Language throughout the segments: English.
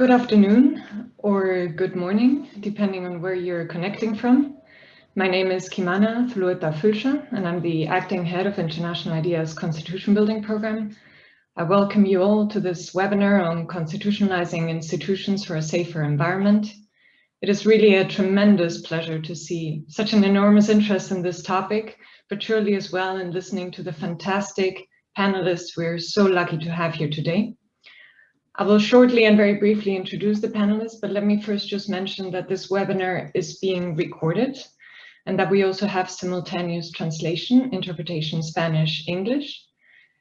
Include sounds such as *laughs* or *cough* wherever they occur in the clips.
Good afternoon or good morning, depending on where you're connecting from. My name is Kimana Zulueta Fülscher, and I'm the acting head of International IDEA's Constitution Building Program. I welcome you all to this webinar on constitutionalizing institutions for a safer environment. It is really a tremendous pleasure to see such an enormous interest in this topic, but surely as well in listening to the fantastic panelists we're so lucky to have here today. I will shortly and very briefly introduce the panelists, but let me first just mention that this webinar is being recorded and that we also have simultaneous translation, interpretation, Spanish, English.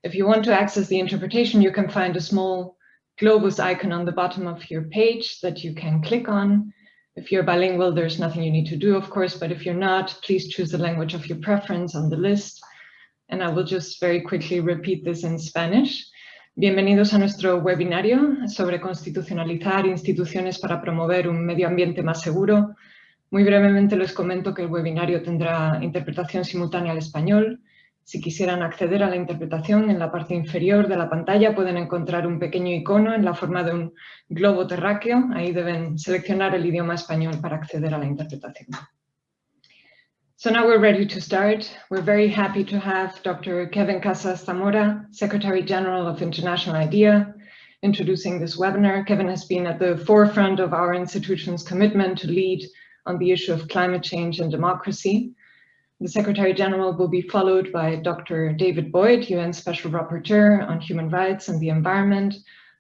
If you want to access the interpretation, you can find a small globus icon on the bottom of your page that you can click on. If you're bilingual, there's nothing you need to do, of course, but if you're not, please choose the language of your preference on the list. And I will just very quickly repeat this in Spanish. Bienvenidos a nuestro webinario sobre constitucionalizar instituciones para promover un medio ambiente más seguro. Muy brevemente les comento que el webinario tendrá interpretación simultánea al español. Si quisieran acceder a la interpretación, en la parte inferior de la pantalla pueden encontrar un pequeño icono en la forma de un globo terráqueo. Ahí deben seleccionar el idioma español para acceder a la interpretación. So now we're ready to start. We're very happy to have Dr. Kevin Casas Zamora, Secretary General of International IDEA, introducing this webinar. Kevin has been at the forefront of our institution's commitment to lead on the issue of climate change and democracy. The Secretary General will be followed by Dr. David Boyd, UN Special Rapporteur on Human Rights and the Environment,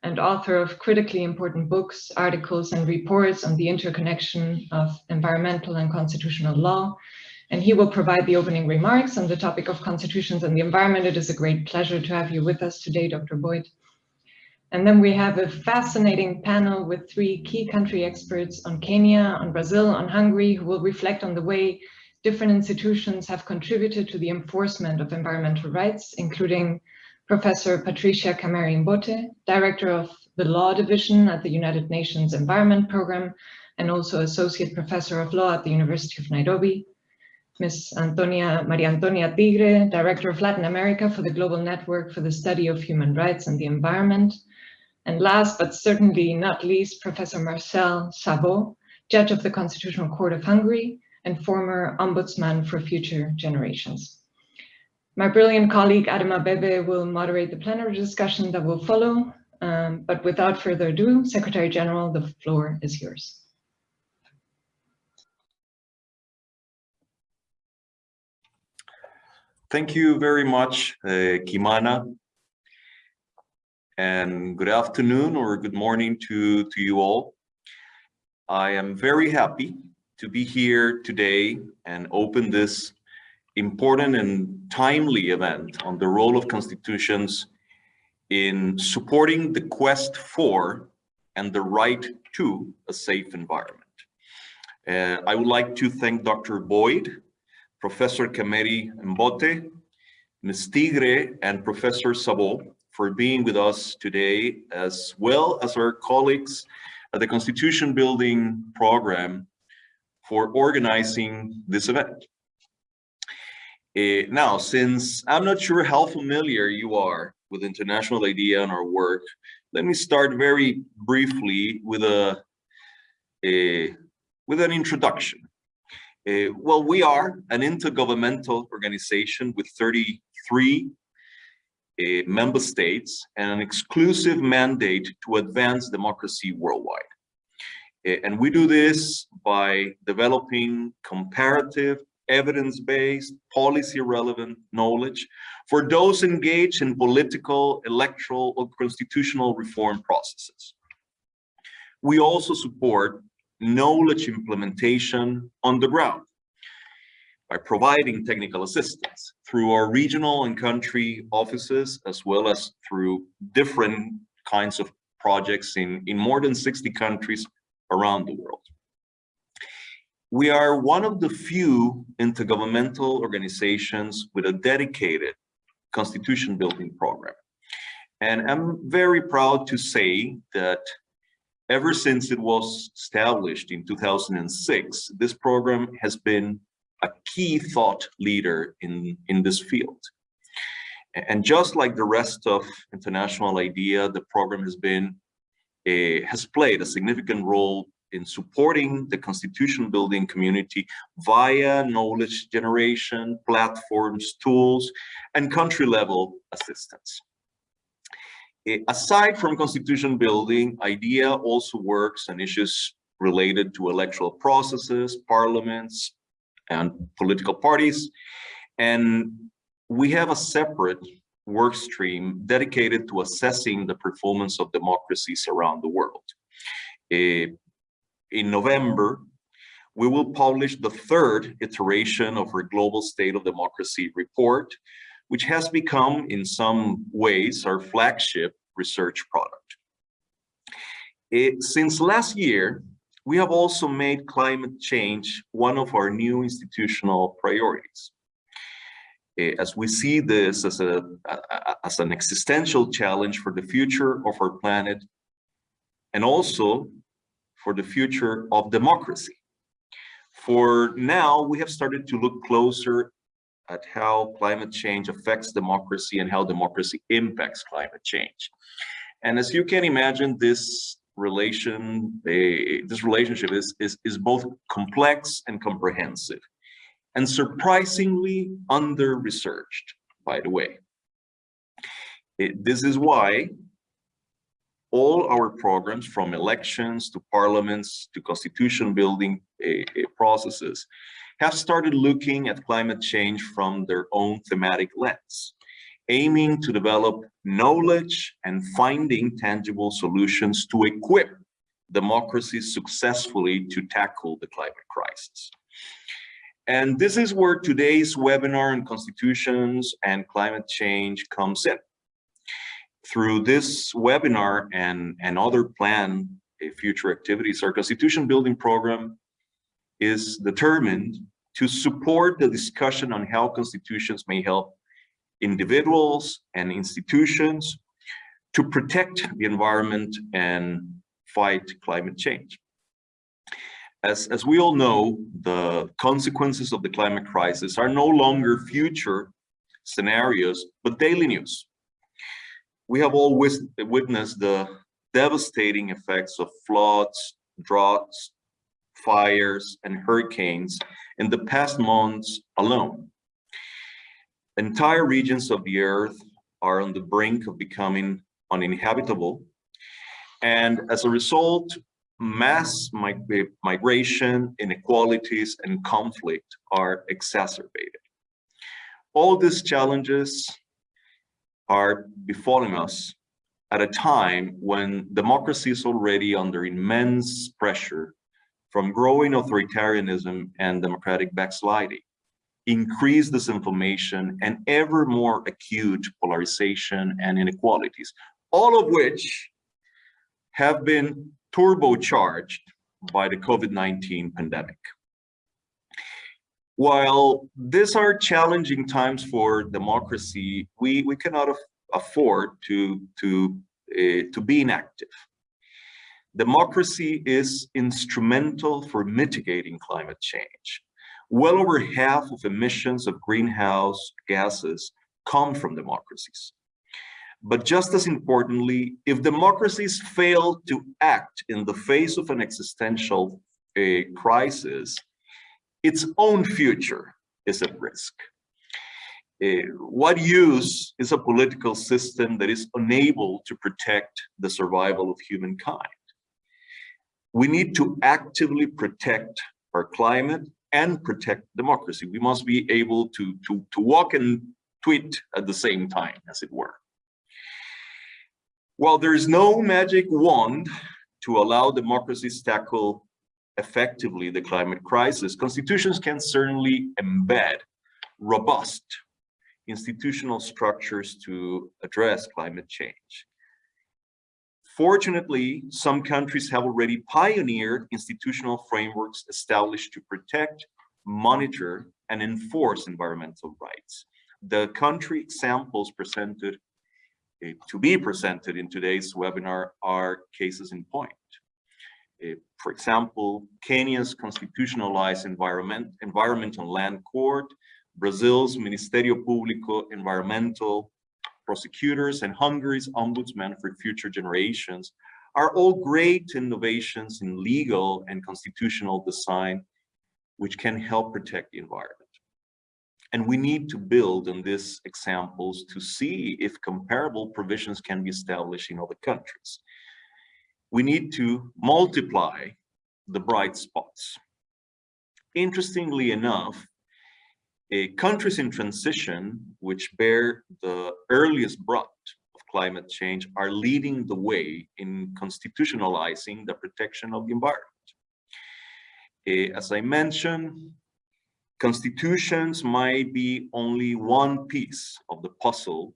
and author of critically important books, articles, and reports on the interconnection of environmental and constitutional law, and he will provide the opening remarks on the topic of constitutions and the environment. It is a great pleasure to have you with us today, Dr. Boyd. And then we have a fascinating panel with three key country experts on Kenya, on Brazil, on Hungary, who will reflect on the way different institutions have contributed to the enforcement of environmental rights, including Professor Patricia Kameri Mbote, Director of the Law Division at the United Nations Environment Program, and also Associate Professor of Law at the University of Nairobi, Ms. Antonia, Maria Antonia Tigre, Director of Latin America for the Global Network for the Study of Human Rights and the Environment. And last but certainly not least, Professor Marcel Szabó, Judge of the Constitutional Court of Hungary and former Ombudsman for Future Generations. My brilliant colleague Adem Abebe will moderate the plenary discussion that will follow. Um, but without further ado, Secretary General, the floor is yours. Thank you very much, uh, Kimana. And good afternoon or good morning to, to you all. I am very happy to be here today and open this important and timely event on the role of constitutions in supporting the quest for and the right to a safe environment. Uh, I would like to thank Dr. Boyd Professor Kameri Mbote, Ms. Tigre, and Professor Szabó for being with us today, as well as our colleagues at the Constitution Building Program for organizing this event. Uh, now, since I'm not sure how familiar you are with International IDEA and our work, let me start very briefly with a, a with an introduction. Uh, well, we are an intergovernmental organization with 33 uh, member states and an exclusive mandate to advance democracy worldwide. Uh, and we do this by developing comparative, evidence-based, policy-relevant knowledge for those engaged in political, electoral, or constitutional reform processes. We also support knowledge implementation on the ground by providing technical assistance through our regional and country offices, as well as through different kinds of projects in, in more than 60 countries around the world. We are one of the few intergovernmental organizations with a dedicated constitution building program. And I'm very proud to say that Ever since it was established in 2006, this program has been a key thought leader in, in this field. And just like the rest of International IDEA, the program has been uh, has played a significant role in supporting the constitution building community via knowledge generation, platforms, tools, and country level assistance. Uh, aside from constitution building, IDEA also works on issues related to electoral processes, parliaments, and political parties. And we have a separate work stream dedicated to assessing the performance of democracies around the world. Uh, in November, we will publish the third iteration of our Global State of Democracy report, which has become, in some ways, our flagship research product. It, uh, since last year, we have also made climate change one of our new institutional priorities. Eh, as we see this as, a, as an existential challenge for the future of our planet and also for the future of democracy. For now, we have started to look closer at how climate change affects democracy and how democracy impacts climate change. And as you can imagine, this relation, a, this relationship is, is, is both complex and comprehensive and surprisingly under-researched, by the way. It, this is why all our programs from elections to parliaments to constitution building uh, processes have started looking at climate change from their own thematic lens, aiming to develop knowledge and finding tangible solutions to equip democracies successfully to tackle the climate crisis. And this is where today's webinar on constitutions and climate change comes in. Through this webinar and, and other planned future activities, our constitution building program is determined to support the discussion on how constitutions may help individuals and institutions to protect the environment and fight climate change. As, as we all know, the consequences of the climate crisis are no longer future scenarios, but daily news. We have all witnessed the devastating effects of floods, droughts, fires, and hurricanes in the past months alone. Entire regions of the earth are on the brink of becoming uninhabitable. And as a result, mass migration, inequalities, and conflict are exacerbated. All these challenges are befalling us at a time when democracy is already under immense pressure from growing authoritarianism and democratic backsliding, increased disinformation, and ever more acute polarization and inequalities, all of which have been turbocharged by the COVID-19 pandemic. While these are challenging times for democracy, we, we cannot afford to, to, uh, to be inactive. Democracy is instrumental for mitigating climate change. Well over half of emissions of greenhouse gases come from democracies. But just as importantly, if democracies fail to act in the face of an existential uh, crisis, its own future is at risk. Uh, what use is a political system that is unable to protect the survival of humankind? We need to actively protect our climate and protect democracy. We must be able to, to, to walk and tweet at the same time, as it were. While there is no magic wand to allow democracies to tackle effectively the climate crisis, constitutions can certainly embed robust institutional structures to address climate change. Fortunately, some countries have already pioneered institutional frameworks established to protect, monitor, and enforce environmental rights. The country examples presented uh, to be presented in today's webinar are cases in point. Uh, for example, Kenya's constitutionalized environment, environmental land court, Brazil's Ministerio Público Environmental prosecutors, and Hungary's ombudsman for future generations are all great innovations in legal and constitutional design, which can help protect the environment. And we need to build on these examples to see if comparable provisions can be established in other countries. We need to multiply the bright spots. Interestingly enough, countries in transition, which bear the earliest brunt of climate change, are leading the way in constitutionalizing the protection of the environment. As I mentioned, constitutions might be only one piece of the puzzle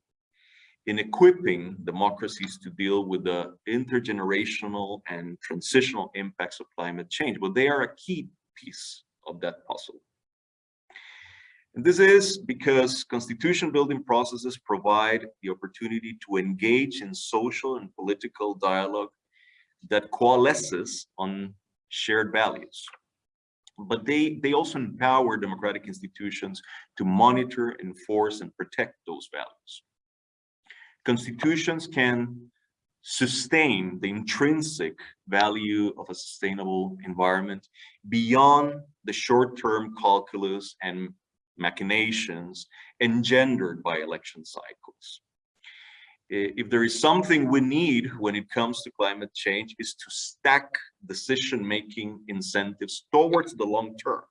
in equipping democracies to deal with the intergenerational and transitional impacts of climate change, but they are a key piece of that puzzle. And this is because constitution building processes provide the opportunity to engage in social and political dialogue that coalesces on shared values. But they, they also empower democratic institutions to monitor, enforce, and protect those values. Constitutions can sustain the intrinsic value of a sustainable environment beyond the short-term calculus and machinations engendered by election cycles. If there is something we need when it comes to climate change is to stack decision-making incentives towards the long term,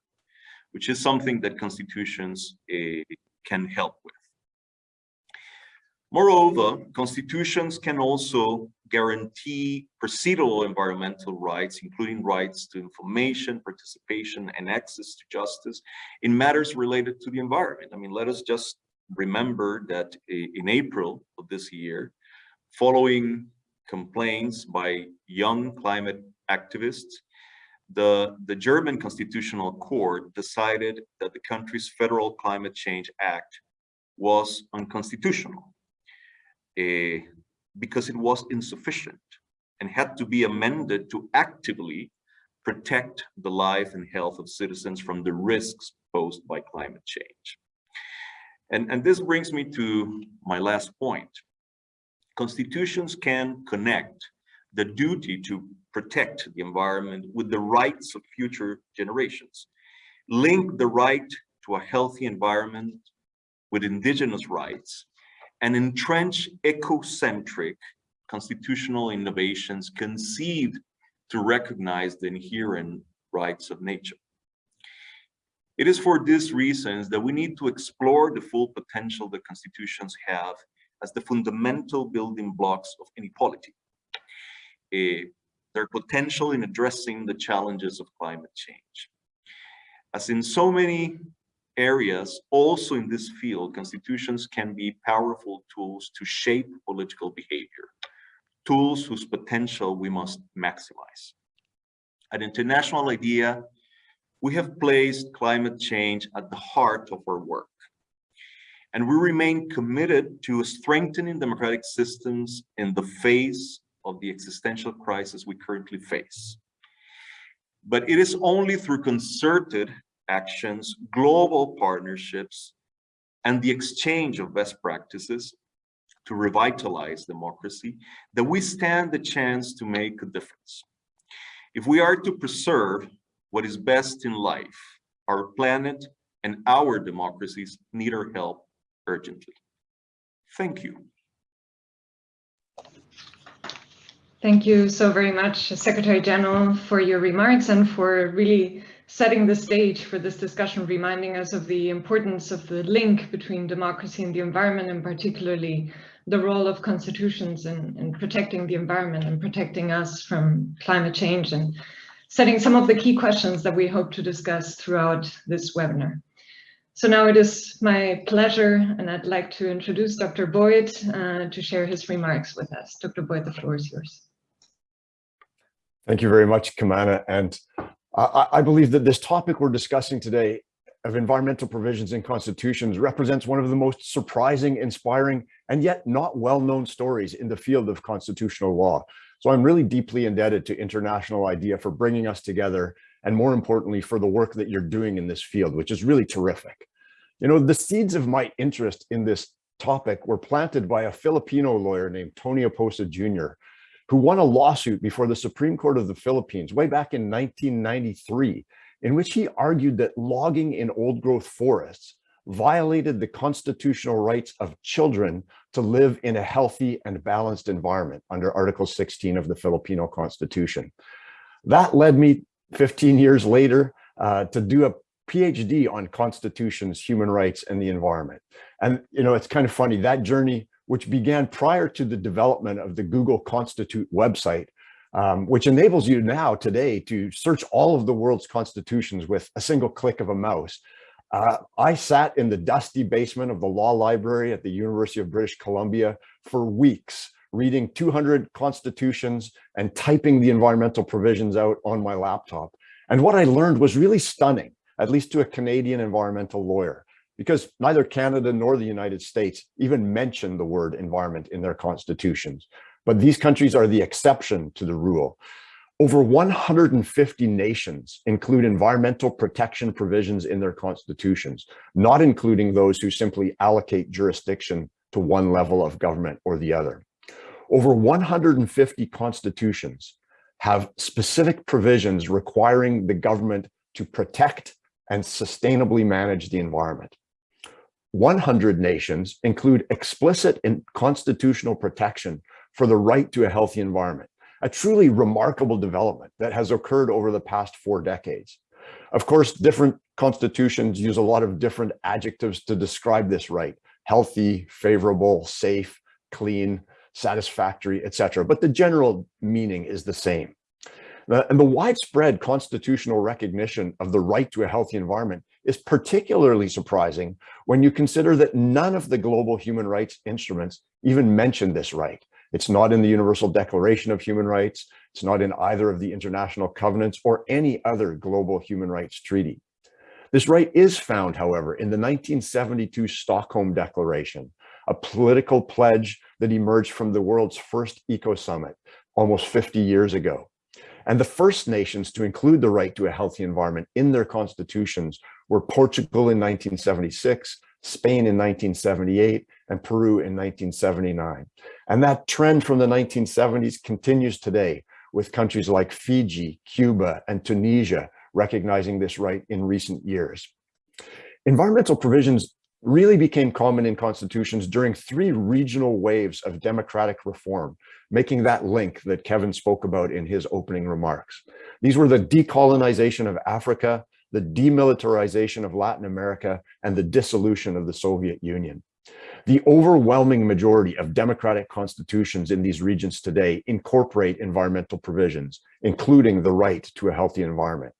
which is something that constitutions uh, can help with. Moreover, constitutions can also guarantee procedural environmental rights, including rights to information, participation, and access to justice in matters related to the environment. I mean, let us just remember that eh, in April of this year, following complaints by young climate activists, the, the German Constitutional Court decided that the country's Federal Climate Change Act was unconstitutional. Uh, because it was insufficient and had to be amended to actively protect the life and health of citizens from the risks posed by climate change. And, and this brings me to my last point. Constitutions can connect the duty to protect the environment with the rights of future generations. Link the right to a healthy environment with indigenous rights and entrench ecocentric constitutional innovations conceived to recognize the inherent rights of nature. It is for these reasons that we need to explore the full potential that constitutions have as the fundamental building blocks of any polity. Uh, their potential in addressing the challenges of climate change. As in so many areas, also in this field, constitutions can be powerful tools to shape political behavior, tools whose potential we must maximize. At International IDEA, we have placed climate change at the heart of our work. And we remain committed to strengthening democratic systems in the face of the existential crisis we currently face. But it is only through concerted actions, global partnerships, and the exchange of best practices to revitalize democracy, that we stand the chance to make a difference. If we are to preserve what is best in life, our planet and our democracies need our help urgently. Thank you. Thank you so very much, Secretary General, for your remarks and for really setting the stage for this discussion, reminding us of the importance of the link between democracy and the environment, and particularly the role of constitutions in, in protecting the environment and protecting us from climate change and setting some of the key questions that we hope to discuss throughout this webinar. So now it is my pleasure, and I'd like to introduce Dr. Boyd uh, to share his remarks with us. Dr. Boyd, the floor is yours. Thank you very much, Kimana. And I, I believe that this topic we're discussing today of environmental provisions in constitutions represents one of the most surprising, inspiring, and yet not well-known stories in the field of constitutional law. So I'm really deeply indebted to International IDEA for bringing us together, and more importantly, for the work that you're doing in this field, which is really terrific. You know, the seeds of my interest in this topic were planted by a Filipino lawyer named Tony Oposa Jr., who won a lawsuit before the Supreme Court of the Philippines way back in 1993, in which he argued that logging in old growth forests violated the constitutional rights of children to live in a healthy and balanced environment under Article 16 of the Filipino Constitution. That led me 15 years later uh, to do a PhD on constitutions, human rights, and the environment. And, you know, it's kind of funny, that journey, which began prior to the development of the Google Constitute website, um, which enables you now today to search all of the world's constitutions with a single click of a mouse. Uh, I sat in the dusty basement of the law library at the University of British Columbia for weeks, reading 200 constitutions and typing the environmental provisions out on my laptop. And what I learned was really stunning at least to a Canadian environmental lawyer, because neither Canada nor the United States even mention the word environment in their constitutions. But these countries are the exception to the rule. Over 150 nations include environmental protection provisions in their constitutions, not including those who simply allocate jurisdiction to one level of government or the other. Over 150 constitutions have specific provisions requiring the government to protect and sustainably manage the environment. 100 nations include explicit and constitutional protection for the right to a healthy environment, a truly remarkable development that has occurred over the past four decades. Of course, different constitutions use a lot of different adjectives to describe this right, healthy, favorable, safe, clean, satisfactory, etc. But the general meaning is the same. Uh, and the widespread constitutional recognition of the right to a healthy environment is particularly surprising when you consider that none of the global human rights instruments even mention this right. It's not in the Universal Declaration of Human Rights. It's not in either of the international covenants or any other global human rights treaty. This right is found, however, in the 1972 Stockholm Declaration, a political pledge that emerged from the world's first eco summit almost 50 years ago. And the first nations to include the right to a healthy environment in their constitutions were Portugal in 1976, Spain in 1978, and Peru in 1979. And that trend from the 1970s continues today with countries like Fiji, Cuba, and Tunisia recognizing this right in recent years. Environmental provisions really became common in constitutions during three regional waves of democratic reform, making that link that Kevin spoke about in his opening remarks. These were the decolonization of Africa, the demilitarization of Latin America, and the dissolution of the Soviet Union. The overwhelming majority of democratic constitutions in these regions today incorporate environmental provisions, including the right to a healthy environment.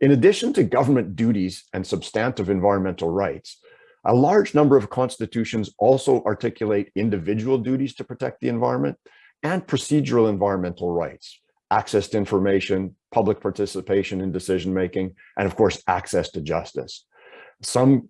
In addition to government duties and substantive environmental rights, a large number of constitutions also articulate individual duties to protect the environment and procedural environmental rights, access to information, public participation in decision-making, and of course, access to justice. Some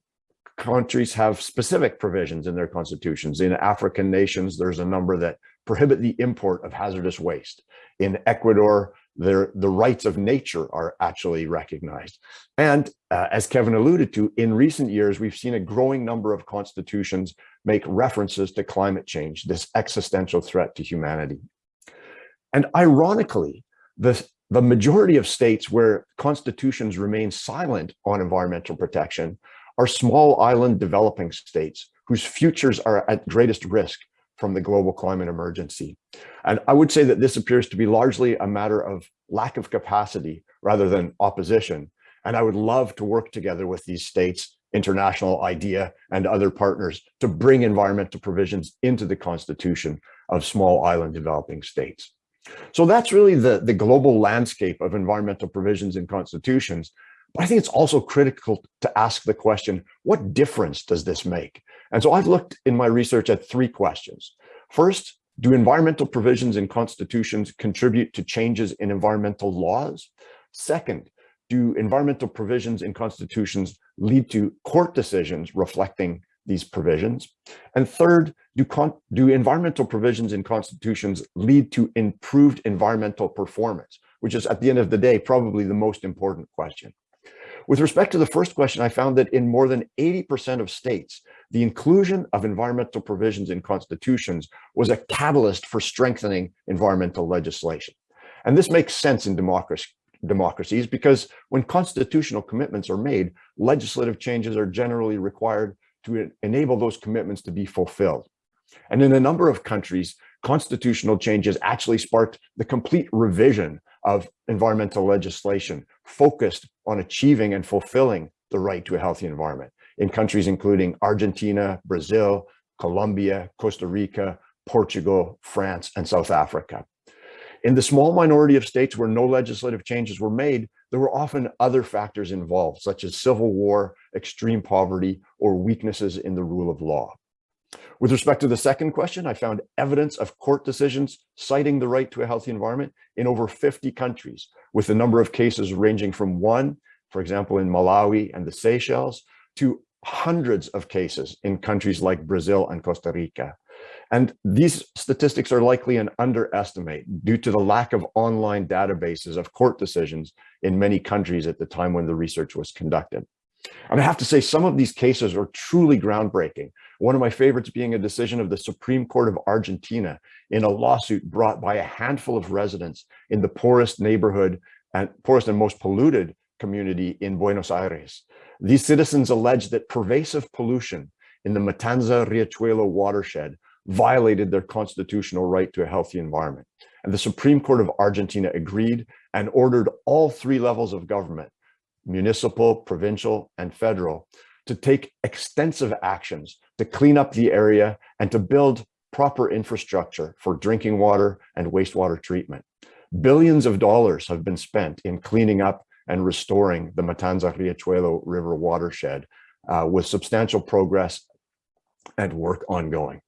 countries have specific provisions in their constitutions. In African nations, there's a number that prohibit the import of hazardous waste. In Ecuador, the rights of nature are actually recognized. And uh, as Kevin alluded to, in recent years, we've seen a growing number of constitutions make references to climate change, this existential threat to humanity. And ironically, the, the majority of states where constitutions remain silent on environmental protection are small island developing states whose futures are at greatest risk from the global climate emergency. And I would say that this appears to be largely a matter of lack of capacity rather than opposition. And I would love to work together with these states, international IDEA and other partners to bring environmental provisions into the constitution of small island developing states. So that's really the, the global landscape of environmental provisions in constitutions. But I think it's also critical to ask the question, what difference does this make? And so I've looked in my research at three questions. First, do environmental provisions in constitutions contribute to changes in environmental laws? Second, do environmental provisions in constitutions lead to court decisions reflecting these provisions? And third, do, do environmental provisions in constitutions lead to improved environmental performance, which is at the end of the day, probably the most important question. With respect to the first question, I found that in more than 80% of states, the inclusion of environmental provisions in constitutions was a catalyst for strengthening environmental legislation. And this makes sense in democracy, democracies because when constitutional commitments are made, legislative changes are generally required to enable those commitments to be fulfilled. And in a number of countries, constitutional changes actually sparked the complete revision of environmental legislation focused on achieving and fulfilling the right to a healthy environment in countries including Argentina, Brazil, Colombia, Costa Rica, Portugal, France, and South Africa. In the small minority of states where no legislative changes were made, there were often other factors involved, such as civil war, extreme poverty, or weaknesses in the rule of law. With respect to the second question, I found evidence of court decisions citing the right to a healthy environment in over 50 countries, with the number of cases ranging from one, for example, in Malawi and the Seychelles, to hundreds of cases in countries like Brazil and Costa Rica. And these statistics are likely an underestimate due to the lack of online databases of court decisions in many countries at the time when the research was conducted. And I have to say, some of these cases are truly groundbreaking. One of my favorites being a decision of the Supreme Court of Argentina in a lawsuit brought by a handful of residents in the poorest neighborhood and poorest and most polluted community in Buenos Aires. These citizens alleged that pervasive pollution in the Matanza Riachuelo watershed violated their constitutional right to a healthy environment. And the Supreme Court of Argentina agreed and ordered all three levels of government, municipal, provincial, and federal, to take extensive actions to clean up the area and to build proper infrastructure for drinking water and wastewater treatment. Billions of dollars have been spent in cleaning up and restoring the Matanza Riachuelo River watershed uh, with substantial progress and work ongoing.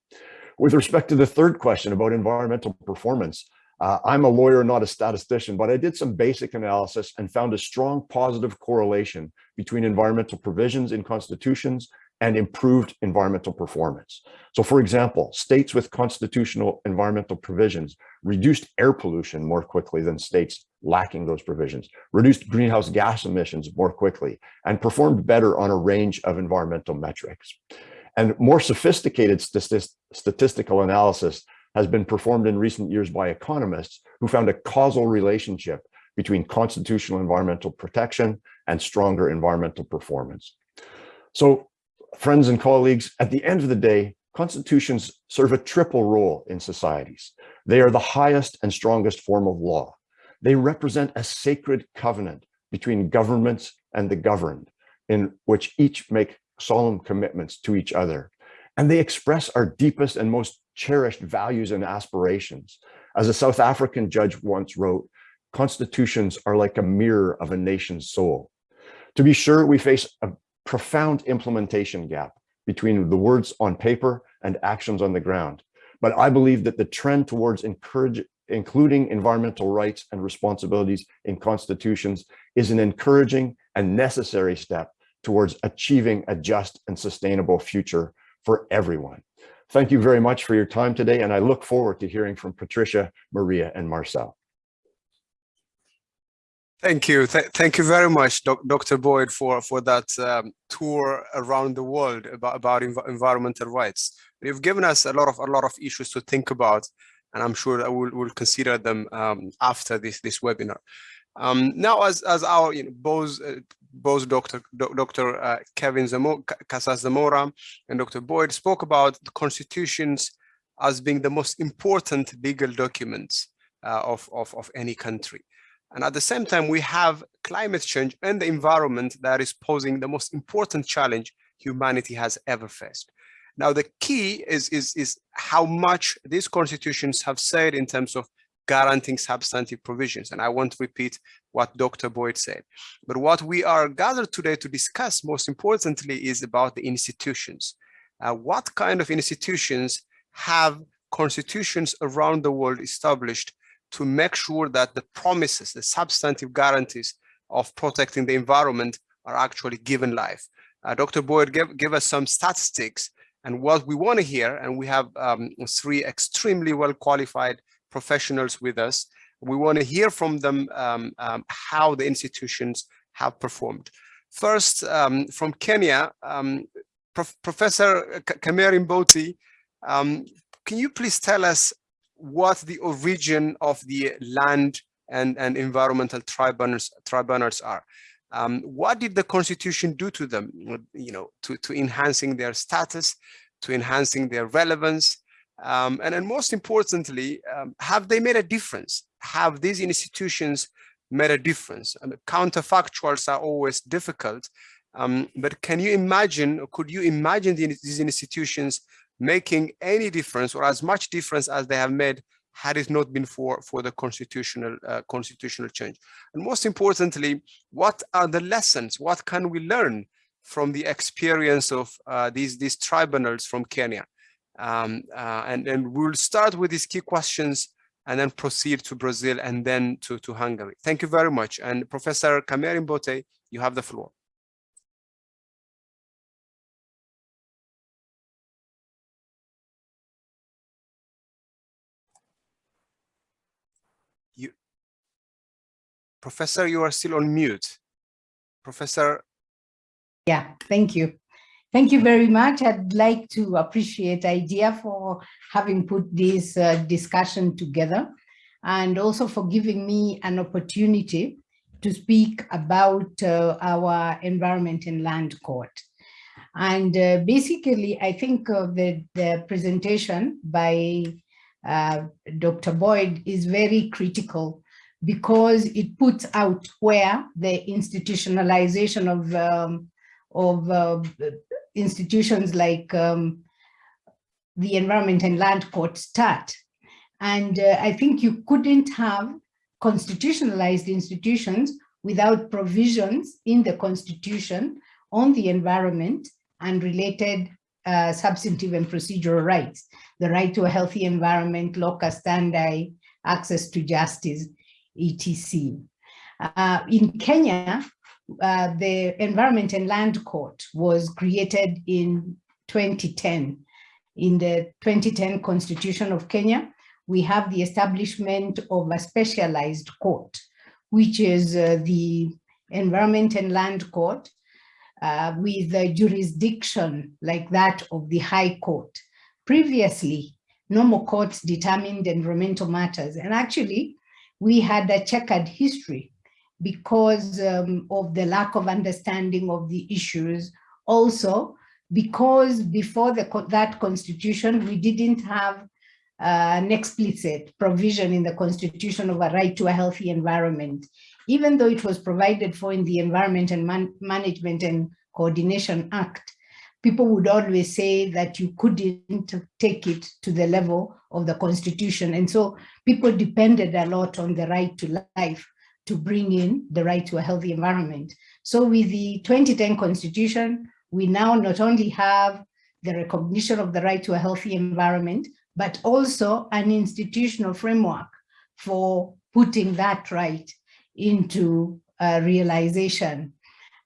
With respect to the third question about environmental performance, uh, I'm a lawyer, not a statistician, but I did some basic analysis and found a strong positive correlation between environmental provisions in constitutions and improved environmental performance. So for example, states with constitutional environmental provisions reduced air pollution more quickly than states lacking those provisions, reduced greenhouse gas emissions more quickly, and performed better on a range of environmental metrics. And more sophisticated statistical analysis has been performed in recent years by economists who found a causal relationship between constitutional environmental protection and stronger environmental performance. So friends and colleagues, at the end of the day, constitutions serve a triple role in societies. They are the highest and strongest form of law. They represent a sacred covenant between governments and the governed, in which each make solemn commitments to each other. And they express our deepest and most cherished values and aspirations. As a South African judge once wrote, constitutions are like a mirror of a nation's soul. To be sure, we face a profound implementation gap between the words on paper and actions on the ground. But I believe that the trend towards encourage, including environmental rights and responsibilities in constitutions is an encouraging and necessary step towards achieving a just and sustainable future for everyone. Thank you very much for your time today, and I look forward to hearing from Patricia, Maria, and Marcel. Thank you. Th thank you very much, Doc Dr. Boyd, for, for that um, tour around the world about, about env environmental rights. You've given us a lot of a lot of issues to think about, and I'm sure that we'll, we'll consider them um, after this, this webinar. Um, now, as, as our you know, both, uh, both Dr. Dr. Uh, Kevin Casas Zamora and Dr. Boyd spoke about the constitutions as being the most important legal documents uh, of, of, of any country. And at the same time, we have climate change and the environment that is posing the most important challenge humanity has ever faced. Now, the key is, is, is how much these constitutions have said in terms of guaranteeing substantive provisions. And I won't repeat what Dr. Boyd said. But what we are gathered today to discuss most importantly is about the institutions. Uh, what kind of institutions have constitutions around the world established to make sure that the promises, the substantive guarantees of protecting the environment are actually given life. Uh, Dr. Boyd gave, gave us some statistics and what we want to hear, and we have um, three extremely well qualified professionals with us. We want to hear from them um, um, how the institutions have performed. First, um, from Kenya, um, Prof Professor Kameri Mbote, um, can you please tell us what the origin of the land and, and environmental tribunals, tribunals are? Um, what did the constitution do to them, you know, to, to enhancing their status, to enhancing their relevance? Um, and then most importantly, um, have they made a difference? Have these institutions made a difference? And counterfactuals are always difficult, um, but can you imagine, or could you imagine the, these institutions making any difference or as much difference as they have made had it not been for, for the constitutional uh, constitutional change. And most importantly, what are the lessons? What can we learn from the experience of uh, these, these tribunals from Kenya? Um, uh, and, and we'll start with these key questions and then proceed to Brazil and then to, to Hungary. Thank you very much. And Professor Kameri Mbote, you have the floor. You, Professor, you are still on mute. Professor. Yeah, thank you. Thank you very much. I'd like to appreciate IDEA for having put this uh, discussion together and also for giving me an opportunity to speak about uh, our environment and land court. And uh, basically, I think the, the presentation by uh, Dr. Boyd is very critical because it puts out where the institutionalization of um, of uh, institutions like um, the Environment and Land Court start. And uh, I think you couldn't have constitutionalized institutions without provisions in the constitution on the environment and related uh, substantive and procedural rights, the right to a healthy environment, locus standi, access to justice, etc. Uh, in Kenya, uh, the Environment and Land Court was created in 2010. In the 2010 Constitution of Kenya, we have the establishment of a specialized court, which is uh, the Environment and Land Court uh, with a jurisdiction like that of the High Court. Previously, normal courts determined environmental matters. And actually, we had a checkered history because um, of the lack of understanding of the issues. Also, because before the, that constitution, we didn't have uh, an explicit provision in the constitution of a right to a healthy environment, even though it was provided for in the Environment and Man Management and Coordination Act, people would always say that you couldn't take it to the level of the constitution. And so people depended a lot on the right to life to bring in the right to a healthy environment. So with the 2010 constitution, we now not only have the recognition of the right to a healthy environment, but also an institutional framework for putting that right into uh, realization.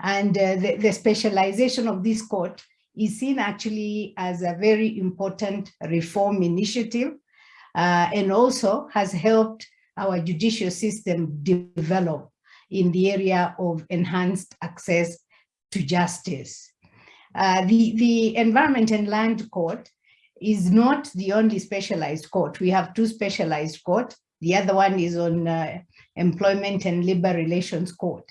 And uh, the, the specialization of this court is seen actually as a very important reform initiative uh, and also has helped our judicial system develop in the area of enhanced access to justice. Uh, the, the Environment and Land Court is not the only specialized court. We have two specialized courts. The other one is on uh, Employment and Labor Relations Court.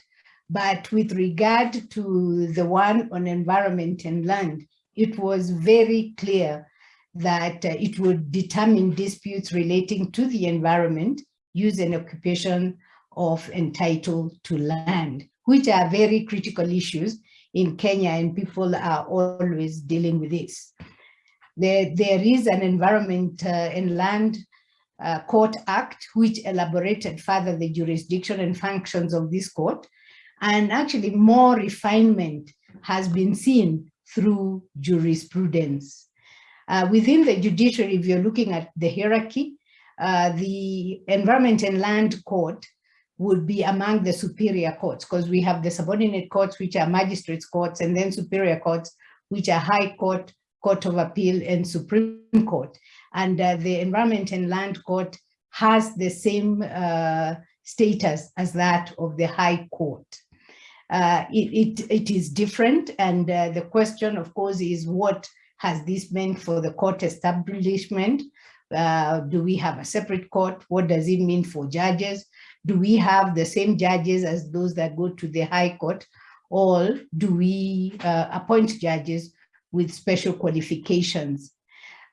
But with regard to the one on environment and land, it was very clear that uh, it would determine disputes relating to the environment, use and occupation of entitled to land, which are very critical issues in Kenya and people are always dealing with this. There, there is an Environment uh, and Land uh, Court Act, which elaborated further the jurisdiction and functions of this court, and actually more refinement has been seen through jurisprudence. Uh, within the judiciary, if you're looking at the hierarchy, uh, the Environment and Land Court would be among the superior courts because we have the subordinate courts, which are magistrates courts, and then superior courts, which are High Court, Court of Appeal, and Supreme Court. And uh, the Environment and Land Court has the same uh, status as that of the High Court. uh, it, it, it is different. And uh, the question, of course, is what has this meant for the court establishment? Uh, do we have a separate court? What does it mean for judges? Do we have the same judges as those that go to the high court? Or do we uh, appoint judges with special qualifications?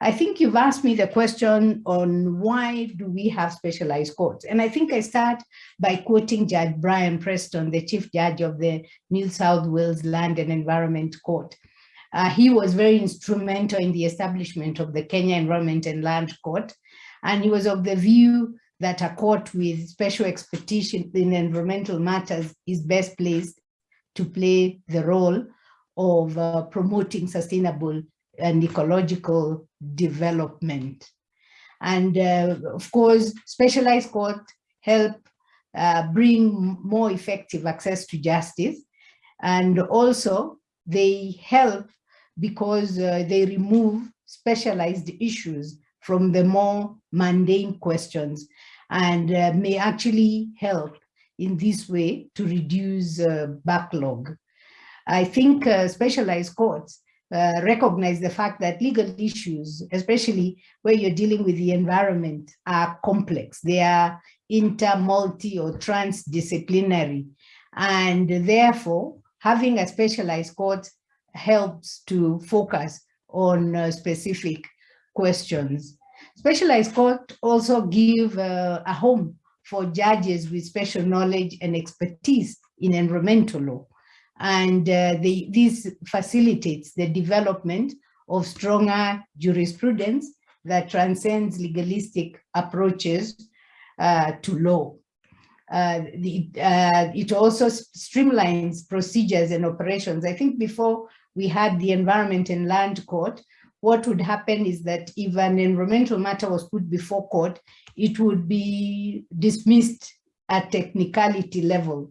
I think you've asked me the question on why do we have specialized courts? And I think I start by quoting Judge Brian Preston, the Chief Judge of the New South Wales Land and Environment Court. Uh, he was very instrumental in the establishment of the Kenya Environment and Land Court. And he was of the view that a court with special expertise in environmental matters is best placed to play the role of uh, promoting sustainable and ecological development. And uh, of course, specialized courts help uh, bring more effective access to justice. And also they help because uh, they remove specialized issues from the more mundane questions and uh, may actually help in this way to reduce uh, backlog. I think uh, specialized courts uh, recognize the fact that legal issues, especially where you're dealing with the environment, are complex. They are inter, multi, or transdisciplinary. And therefore, having a specialized court helps to focus on uh, specific questions. Specialized court also give uh, a home for judges with special knowledge and expertise in environmental law. And uh, they, this facilitates the development of stronger jurisprudence that transcends legalistic approaches uh, to law. Uh, the, uh, it also streamlines procedures and operations. I think before we had the Environment and Land Court, what would happen is that if an environmental matter was put before court, it would be dismissed at technicality level.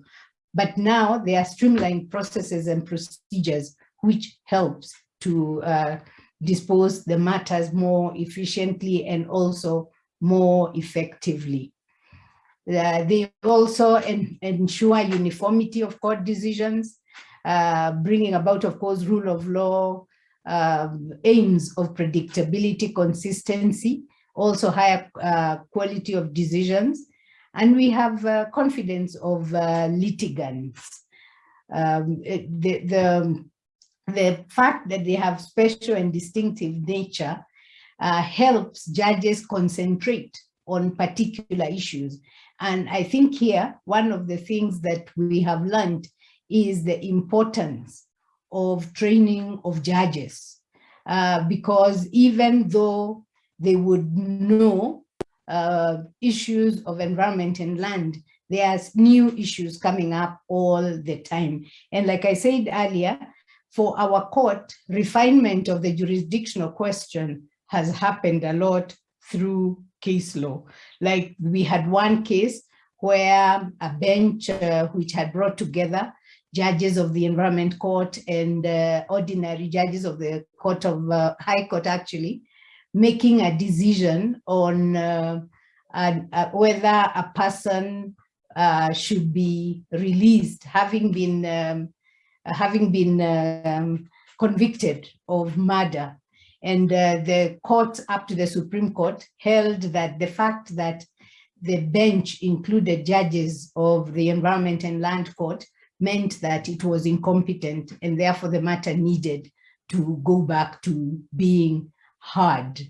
But now there are streamlined processes and procedures which helps to uh, dispose the matters more efficiently and also more effectively. Uh, they also en ensure uniformity of court decisions, uh, bringing about, of course, rule of law, um, aims of predictability, consistency, also higher uh, quality of decisions, and we have uh, confidence of uh, litigants. Um, the, the, the fact that they have special and distinctive nature uh, helps judges concentrate on particular issues. And I think here, one of the things that we have learned is the importance of training of judges. Uh, because even though they would know uh, issues of environment and land, there's new issues coming up all the time. And like I said earlier, for our court, refinement of the jurisdictional question has happened a lot through case law. Like we had one case where a bench uh, which had brought together judges of the environment court and uh, ordinary judges of the court of uh, high court actually making a decision on uh, uh, whether a person uh, should be released, having been um, having been um, convicted of murder. And uh, the court up to the Supreme Court held that the fact that the bench included judges of the Environment and Land Court meant that it was incompetent and therefore the matter needed to go back to being hard.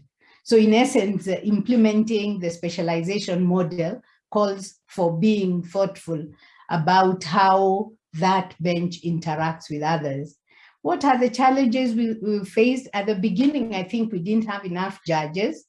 So in essence, uh, implementing the specialization model calls for being thoughtful about how that bench interacts with others. What are the challenges we, we faced? At the beginning, I think we didn't have enough judges.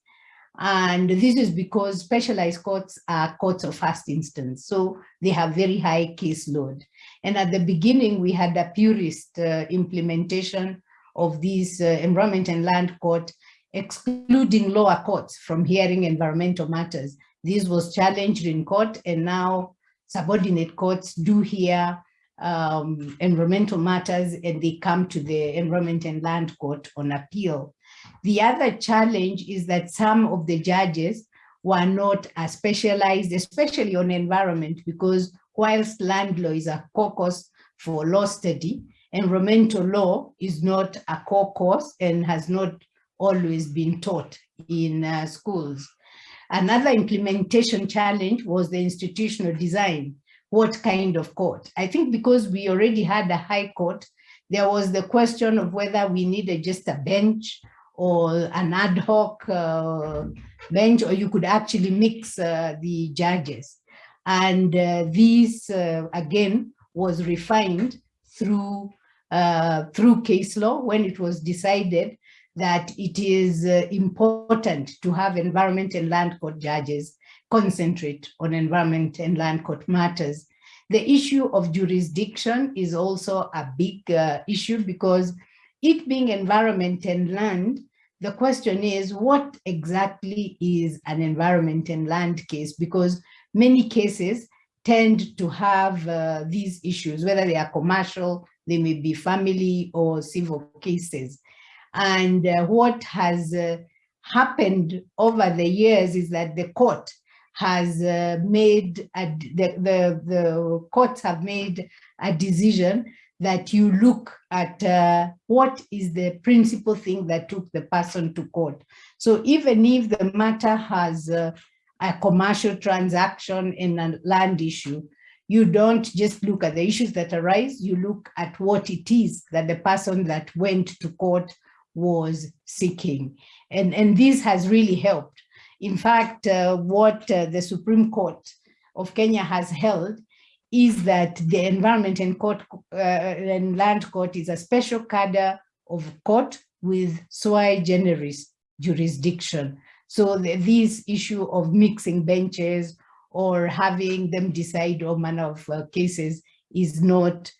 And this is because specialized courts are courts of first instance. So they have very high caseload. And at the beginning, we had a purist uh, implementation of this uh, environment and land court, excluding lower courts from hearing environmental matters. This was challenged in court and now subordinate courts do hear um, environmental matters and they come to the environment and land court on appeal. The other challenge is that some of the judges were not as specialized, especially on environment, because whilst land law is a caucus for law study. Environmental law is not a core course and has not always been taught in uh, schools. Another implementation challenge was the institutional design. What kind of court? I think because we already had a high court, there was the question of whether we needed just a bench or an ad hoc uh, bench, or you could actually mix uh, the judges. And uh, this, uh, again, was refined through, uh, through case law when it was decided that it is uh, important to have environment and land court judges concentrate on environment and land court matters. The issue of jurisdiction is also a big issue because it being environment and land, the question is what exactly is an environment and land case? Because many cases tend to have uh, these issues, whether they are commercial, they may be family or civil cases. And uh, what has uh, happened over the years is that the court has uh, made, a, the, the, the courts have made a decision that you look at uh, what is the principal thing that took the person to court. So even if the matter has uh, a commercial transaction in a land issue, you don't just look at the issues that arise, you look at what it is that the person that went to court was seeking. And, and this has really helped. In fact, uh, what uh, the Supreme Court of Kenya has held is that the Environment and, court, uh, and Land Court is a special cadre of court with sui generis jurisdiction. So the, this issue of mixing benches or having them decide all manner of uh, cases is not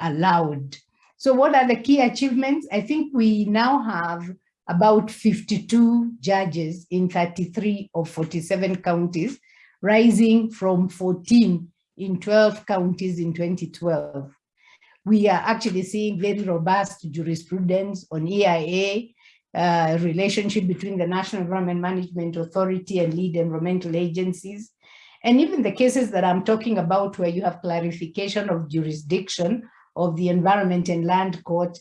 allowed. So what are the key achievements? I think we now have about 52 judges in 33 of 47 counties, rising from 14 in 12 counties in 2012. We are actually seeing very robust jurisprudence on EIA, uh, relationship between the National Environment Management Authority and lead environmental agencies. And even the cases that I'm talking about where you have clarification of jurisdiction of the Environment and Land Court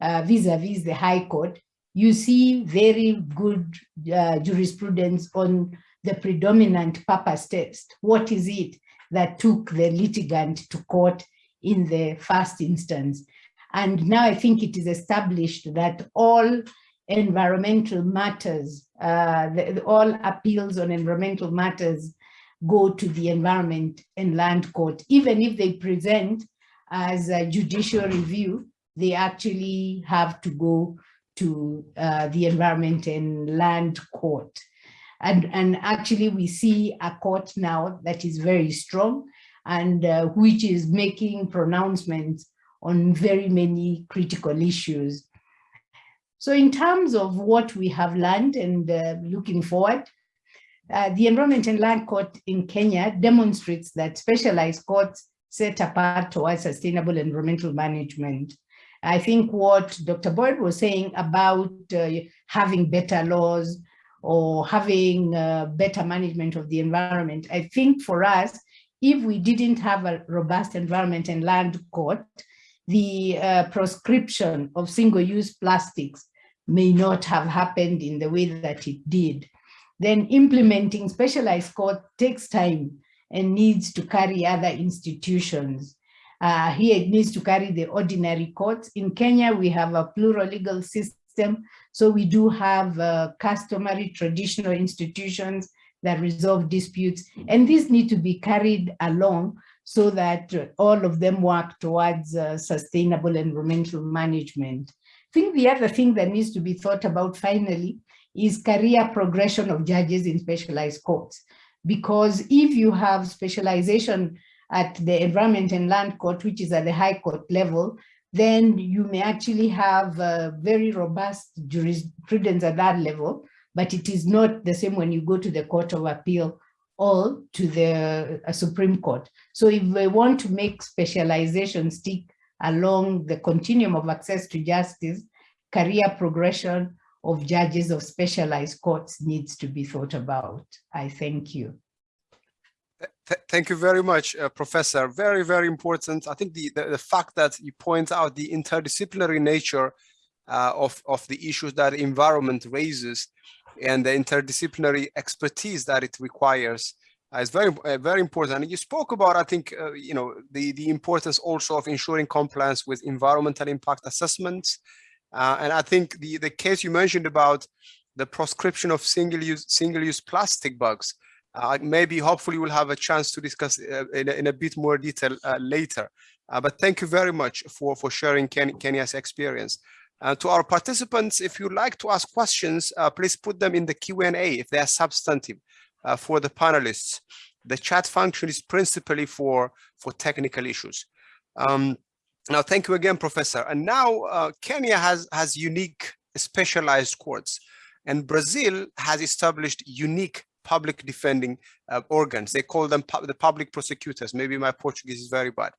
uh, vis-a-vis uh, -vis the High Court, you see very good uh, jurisprudence on the predominant purpose test. What is it that took the litigant to court in the first instance? And now I think it is established that all environmental matters, uh, the, all appeals on environmental matters go to the Environment and Land Court, even if they present as a judicial review, they actually have to go to uh, the Environment and Land Court. And, and actually we see a court now that is very strong and uh, which is making pronouncements on very many critical issues. So in terms of what we have learned and uh, looking forward, uh, the Environment and Land Court in Kenya demonstrates that specialized courts set apart towards sustainable environmental management. I think what Dr. Boyd was saying about uh, having better laws or having uh, better management of the environment, I think for us, if we didn't have a robust environment and land court, the uh, proscription of single-use plastics may not have happened in the way that it did. Then implementing specialized court takes time and needs to carry other institutions. Uh, here it needs to carry the ordinary courts. In Kenya, we have a plural legal system. So we do have uh, customary traditional institutions that resolve disputes. And these need to be carried along so that all of them work towards uh, sustainable environmental management. I think the other thing that needs to be thought about finally is career progression of judges in specialized courts because if you have specialization at the Environment and Land Court, which is at the High Court level, then you may actually have very robust jurisprudence at that level, but it is not the same when you go to the Court of Appeal or to the uh, Supreme Court. So if we want to make specialization stick along the continuum of access to justice, career progression of judges of specialized courts needs to be thought about. I thank you. Th thank you very much, uh, Professor. Very, very important. I think the, the, the, fact that you point out the interdisciplinary nature uh, of, of the issues that environment raises and the interdisciplinary expertise that it requires uh, is very, uh, very important. And you spoke about, I think, uh, you know, the, the importance also of ensuring compliance with environmental impact assessments. Uh, and I think the, the case you mentioned about the proscription of single-use single-use plastic bags uh, maybe hopefully we'll have a chance to discuss uh, in, a, in, a, bit more detail uh, later. Uh, but thank you very much for, for sharing Ken Kenya's experience. Uh, to our participants, if you'd like to ask questions, uh, please put them in the Q&A if they are substantive for the panelists. The chat function is principally for, for technical issues. Um, now, thank you again, Professor. And now Kenya has, has unique specialized courts and Brazil has established unique public defending uh, organs. They call them pu the public prosecutors. Maybe my Portuguese is very bad.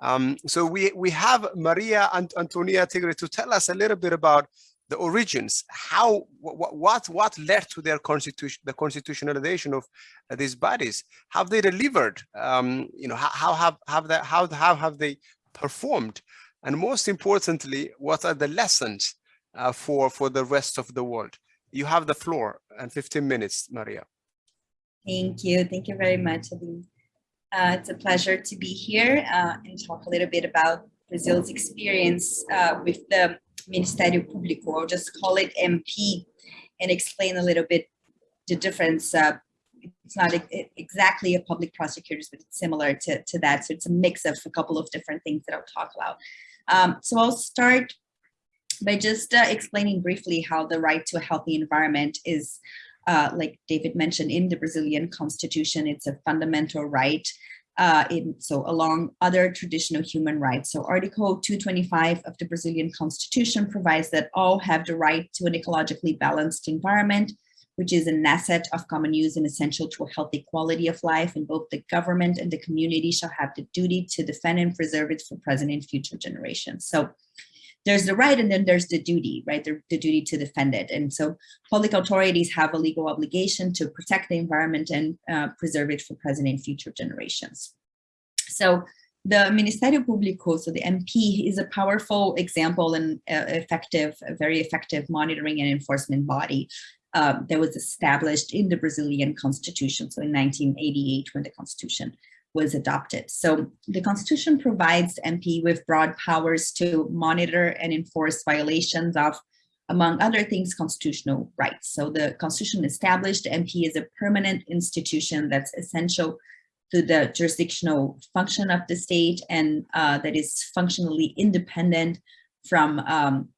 Um, so we, we have Maria Ant Antonia Tigre to tell us a little bit about the origins, how, what, what, led to their constitution, the constitutionalization of uh, these bodies, have they delivered, um, you know, how, how have, have that, how, how have they performed? And most importantly, what are the lessons uh, for, for the rest of the world? You have the floor and 15 minutes, Maria. Thank you. Thank you very much, Adem. Uh, it's a pleasure to be here uh, and talk a little bit about Brazil's experience uh, with the Ministério Público. I'll just call it MP and explain a little bit the difference. Uh, it's not exactly a public prosecutors, but it's similar to, to that. So it's a mix of a couple of different things that I'll talk about. Um, so I'll start by just uh, explaining briefly how the right to a healthy environment is uh, like David mentioned, in the Brazilian constitution, it's a fundamental right. Uh, in, so along other traditional human rights. So Article 225 of the Brazilian constitution provides that all have the right to an ecologically balanced environment, which is an asset of common use and essential to a healthy quality of life. And both the government and the community shall have the duty to defend and preserve it for present and future generations. So there's the right and then there's the duty, right? The, the, duty to defend it. And so public authorities have a legal obligation to protect the environment and uh, preserve it for present and future generations. So the Ministério Público, so the MP, is a powerful example and uh, effective, very effective monitoring and enforcement body um, that was established in the Brazilian constitution. So in 1988, when the constitution was adopted. So the Constitution provides MP with broad powers to monitor and enforce violations of, among other things, constitutional rights. So the Constitution established MP as a permanent institution that's essential to the jurisdictional function of the state and uh, that is functionally independent from um,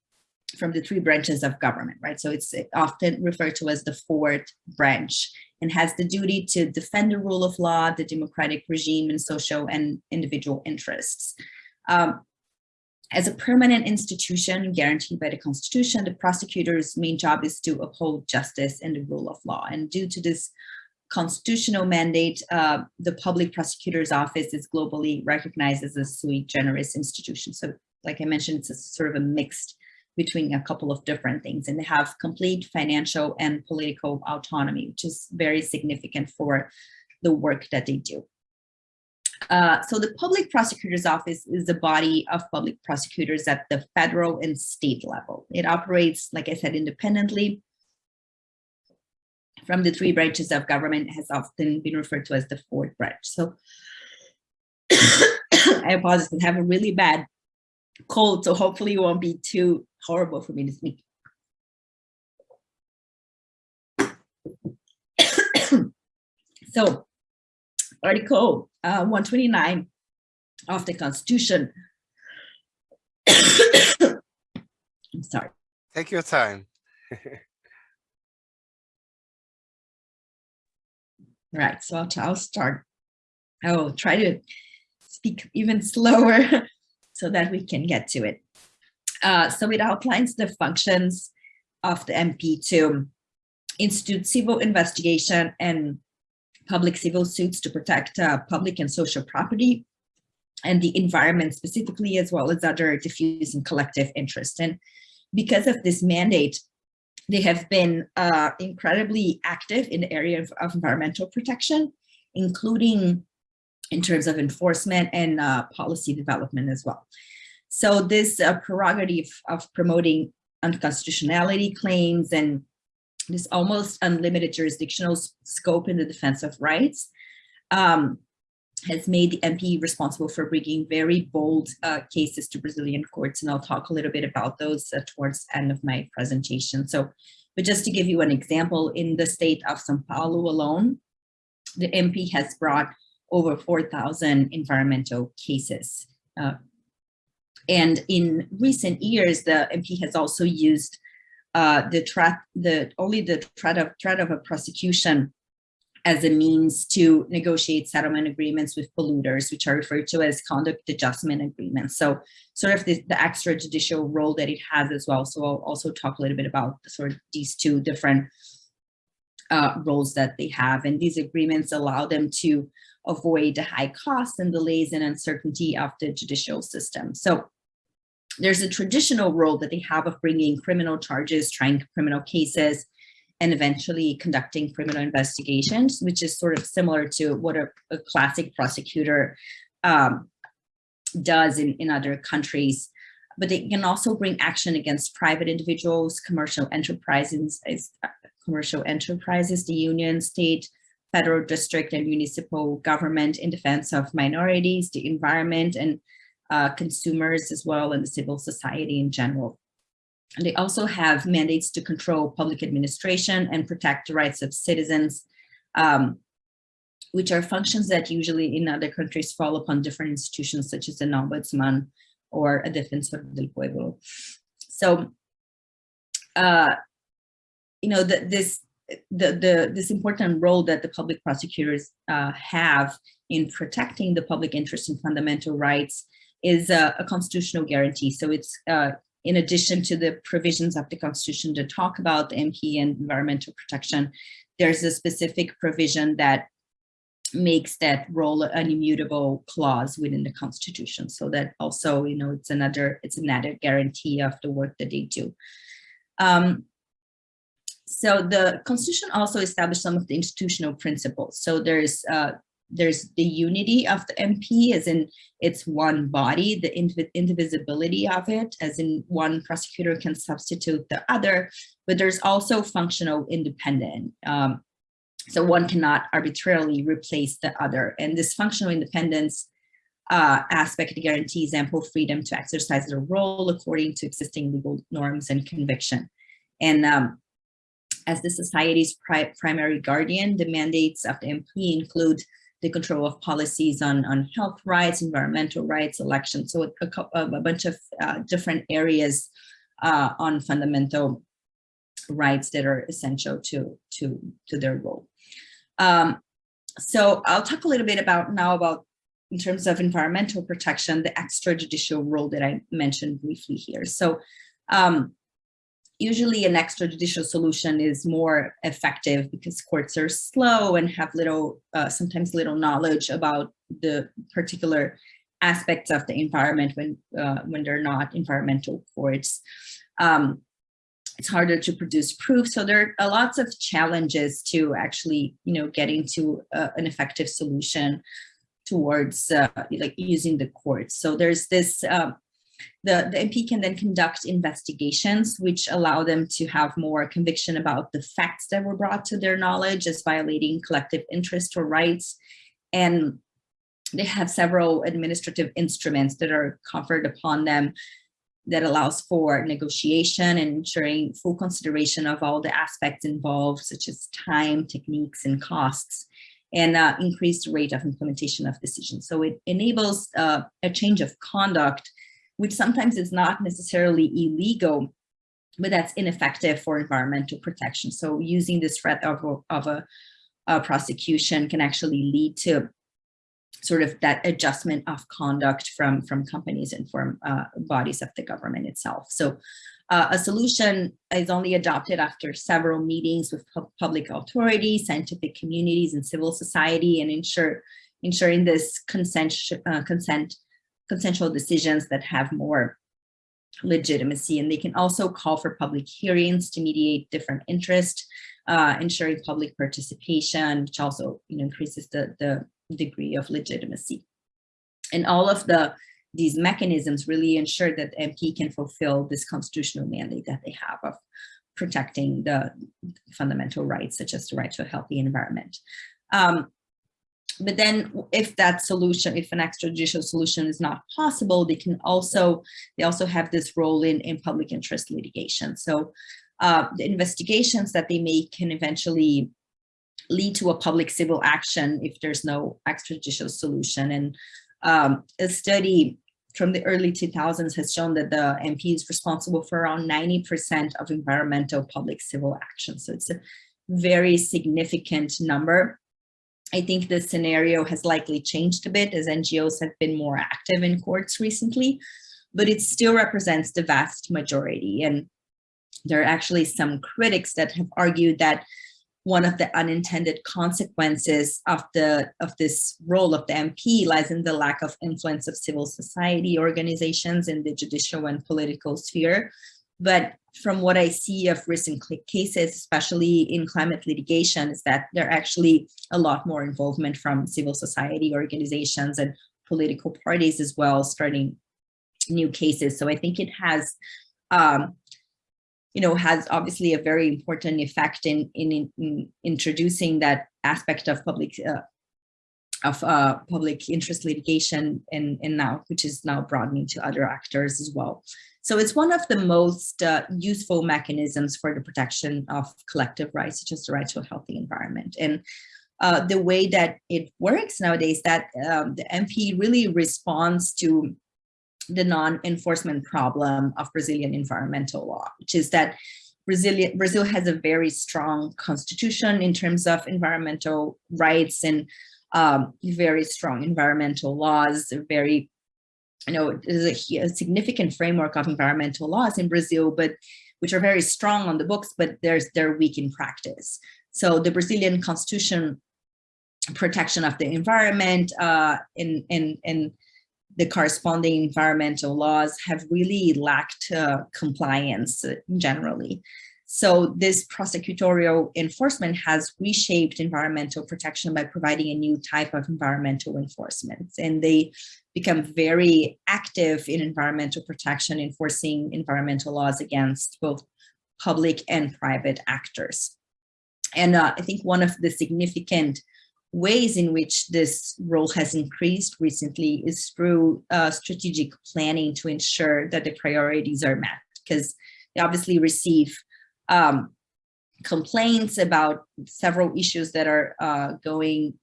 from the three branches of government, right? So it's often referred to as the fourth branch and has the duty to defend the rule of law, the democratic regime, and social and individual interests. Um, as a permanent institution guaranteed by the Constitution, the prosecutor's main job is to uphold justice and the rule of law. And due to this constitutional mandate, uh, the public prosecutor's office is globally recognized as a sui generis institution. So like I mentioned, it's a sort of a mixed between a couple of different things and they have complete financial and political autonomy, which is very significant for the work that they do. Uh, so the public prosecutor's office is the body of public prosecutors at the federal and state level. It operates, like I said, independently from the three branches of government has often been referred to as the fourth branch. So *coughs* I apologize, I have a really bad cold, so hopefully it won't be too horrible for me to speak. *coughs* so Article uh, 129 of the Constitution. *coughs* I'm sorry. Take your time. *laughs* right, so I'll, I'll start. I will try to speak even slower *laughs* so that we can get to it. Uh, so it outlines the functions of the MP to institute civil investigation and public civil suits to protect uh, public and social property and the environment specifically, as well as other diffuse and collective interests. And because of this mandate, they have been uh, incredibly active in the area of, of environmental protection, including in terms of enforcement and uh, policy development as well. So this uh, prerogative of promoting unconstitutionality claims and this almost unlimited jurisdictional scope in the defense of rights um, has made the MP responsible for bringing very bold uh, cases to Brazilian courts. And I'll talk a little bit about those uh, towards the end of my presentation. So, but just to give you an example, in the state of Sao Paulo alone, the MP has brought over 4,000 environmental cases. Uh, and in recent years, the MP has also used uh, the threat, the only the threat of threat of a prosecution as a means to negotiate settlement agreements with polluters, which are referred to as conduct adjustment agreements. So sort of the, the extrajudicial role that it has as well. So I'll also talk a little bit about sort of these two different uh, roles that they have. And these agreements allow them to avoid the high costs and delays and uncertainty of the judicial system. So there's a traditional role that they have of bringing criminal charges, trying criminal cases, and eventually conducting criminal investigations, which is sort of similar to what a, a classic prosecutor um, does in, in other countries. But they can also bring action against private individuals, commercial enterprises, commercial enterprises, the union, state, federal district, and municipal government in defense of minorities, the environment, and uh, consumers as well, and the civil society in general. And they also have mandates to control public administration and protect the rights of citizens, um, which are functions that usually in other countries fall upon different institutions such as an ombudsman or a defensor del pueblo. So, uh, you know, the, this the, the this important role that the public prosecutors uh, have in protecting the public interest and fundamental rights is a, a constitutional guarantee. So it's uh, in addition to the provisions of the Constitution to talk about the MP and environmental protection, there's a specific provision that makes that role an immutable clause within the Constitution. So that also, you know, it's another, it's another guarantee of the work that they do. Um, so the Constitution also established some of the institutional principles. So there's uh, there's the unity of the MP as in it's one body, the indivisibility of it as in one prosecutor can substitute the other, but there's also functional independence. Um, so one cannot arbitrarily replace the other. And this functional independence uh, aspect guarantees ample freedom to exercise their role according to existing legal norms and conviction. And um, as the society's pri primary guardian, the mandates of the MP include the control of policies on, on health rights, environmental rights, elections, so a, a, a bunch of uh, different areas uh, on fundamental rights that are essential to, to, to their role. Um, so I'll talk a little bit about now about in terms of environmental protection, the extrajudicial role that I mentioned briefly here. So um, usually an extrajudicial solution is more effective because courts are slow and have little, uh, sometimes little knowledge about the particular aspects of the environment when uh, when they're not environmental courts. Um, it's harder to produce proof. So there are lots of challenges to actually, you know, getting to uh, an effective solution towards uh, like using the courts. So there's this um, the, the MP can then conduct investigations, which allow them to have more conviction about the facts that were brought to their knowledge as violating collective interest or rights. And they have several administrative instruments that are conferred upon them that allows for negotiation and ensuring full consideration of all the aspects involved, such as time, techniques, and costs, and uh, increased rate of implementation of decisions. So it enables uh, a change of conduct which sometimes is not necessarily illegal, but that's ineffective for environmental protection. So using this threat of, of a, a prosecution can actually lead to sort of that adjustment of conduct from, from companies and from uh, bodies of the government itself. So uh, a solution is only adopted after several meetings with pu public authorities, scientific communities, and civil society, and ensure ensuring this consent, uh, consent consensual decisions that have more legitimacy and they can also call for public hearings to mediate different interests uh, ensuring public participation which also you know increases the the degree of legitimacy. And all of the these mechanisms really ensure that MP can fulfill this constitutional mandate that they have of protecting the fundamental rights, such as the right to a healthy environment. Um, but then if that solution, if an extrajudicial solution is not possible, they can also, they also have this role in, in public interest litigation. So uh, the investigations that they make can eventually lead to a public civil action if there's no extrajudicial solution. And um, a study from the early 2000s has shown that the MP is responsible for around 90% of environmental public civil action. So it's a very significant number. I think the scenario has likely changed a bit as NGOs have been more active in courts recently, but it still represents the vast majority. And there are actually some critics that have argued that one of the unintended consequences of the of this role of the MP lies in the lack of influence of civil society organizations in the judicial and political sphere. But from what I see of recent cases, especially in climate litigation, is that there are actually a lot more involvement from civil society organizations and political parties as well, starting new cases. So I think it has um, you know, has obviously a very important effect in, in, in introducing that aspect of public uh, of uh, public interest litigation and, and now, which is now broadening to other actors as well. So it's one of the most uh, useful mechanisms for the protection of collective rights, such as the right to a healthy environment. And uh, the way that it works nowadays, that um, the MP really responds to the non-enforcement problem of Brazilian environmental law, which is that Brazil, Brazil has a very strong constitution in terms of environmental rights and um, very strong environmental laws, very, you know, there's a, a, significant framework of environmental laws in Brazil, but which are very strong on the books, but there's they're weak in practice. So the Brazilian constitution protection of the environment uh, in, in, the corresponding environmental laws have really lacked uh, compliance generally. So this prosecutorial enforcement has reshaped environmental protection by providing a new type of environmental enforcement. And they become very active in environmental protection, enforcing environmental laws against both public and private actors. And uh, I think one of the significant ways in which this role has increased recently is through uh, strategic planning to ensure that the priorities are met because they obviously receive um, complaints about several issues that are uh, going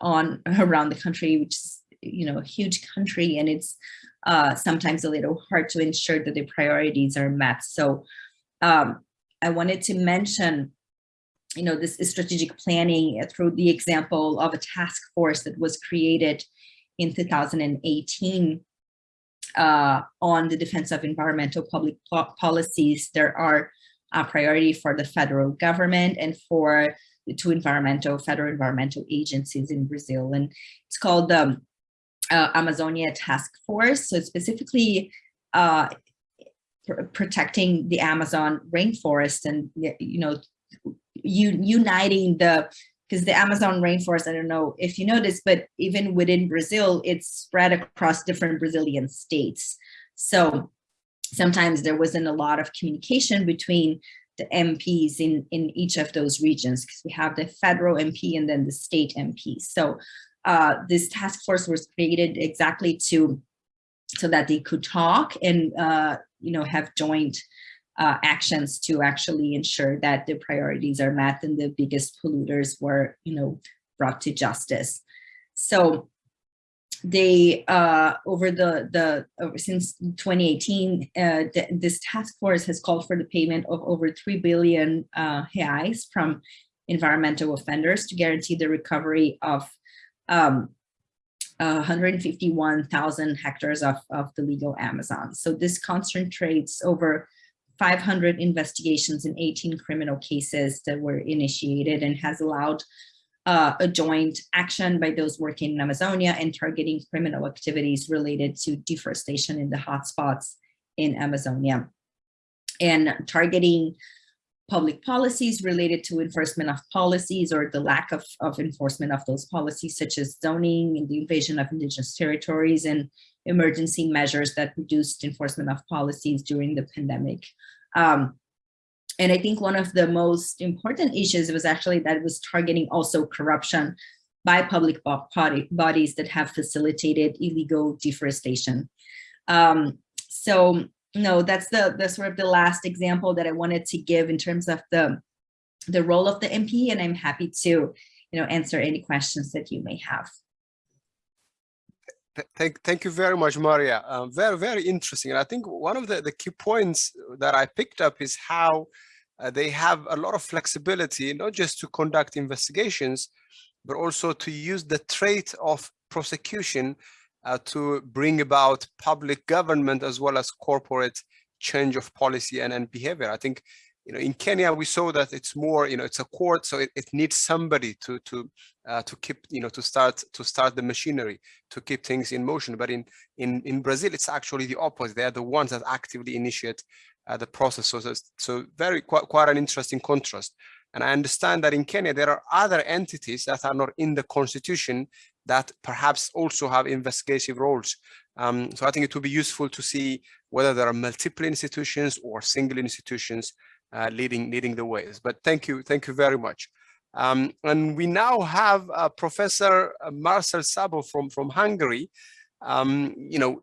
on *laughs* around the country, which is, you know, a huge country and it's uh, sometimes a little hard to ensure that the priorities are met. So um, I wanted to mention you know, this strategic planning through the example of a task force that was created in 2018 uh, on the defense of environmental public policies. There are a priority for the federal government and for the two environmental federal environmental agencies in Brazil. And it's called the uh, Amazonia Task Force. So specifically uh, pr protecting the Amazon rainforest and, you know, uniting the because the Amazon rainforest, I don't know if you know this, but even within Brazil, it's spread across different Brazilian states. So sometimes there wasn't a lot of communication between the MPs in, in each of those regions because we have the federal MP and then the state MP. So uh, this task force was created exactly to so that they could talk and uh, you know have joint uh, actions to actually ensure that the priorities are met and the biggest polluters were, you know, brought to justice. So they uh, over the the over, since 2018, uh, the, this task force has called for the payment of over three billion uh, reais from environmental offenders to guarantee the recovery of um, 151,000 hectares of, of the legal Amazon. So this concentrates over 500 investigations in 18 criminal cases that were initiated and has allowed uh, a joint action by those working in Amazonia and targeting criminal activities related to deforestation in the hotspots in Amazonia and targeting public policies related to enforcement of policies or the lack of, of enforcement of those policies, such as zoning and the invasion of indigenous territories and emergency measures that reduced enforcement of policies during the pandemic. Um, and I think one of the most important issues was actually that it was targeting also corruption by public body, bodies that have facilitated illegal deforestation. Um, so no, that's the, the sort of the last example that I wanted to give in terms of the, the role of the MP, and I'm happy to you know, answer any questions that you may have. Thank, thank you very much, Maria. Uh, very, very interesting. And I think one of the, the key points that I picked up is how uh, they have a lot of flexibility, not just to conduct investigations, but also to use the trait of prosecution uh, to bring about public government as well as corporate change of policy and, and behavior. I think, you know, in Kenya, we saw that it's more, you know, it's a court, so it, it needs somebody to to uh, to keep, you know, to start to start the machinery, to keep things in motion. But in in in Brazil, it's actually the opposite. They are the ones that actively initiate uh, the process. So, so very quite, quite an interesting contrast. And I understand that in Kenya, there are other entities that are not in the constitution that perhaps also have investigative roles. Um, so I think it would be useful to see whether there are multiple institutions or single institutions uh, leading leading the ways. But thank you, thank you very much. Um, and we now have uh, Professor Marcel Szabó from from Hungary. Um, you know,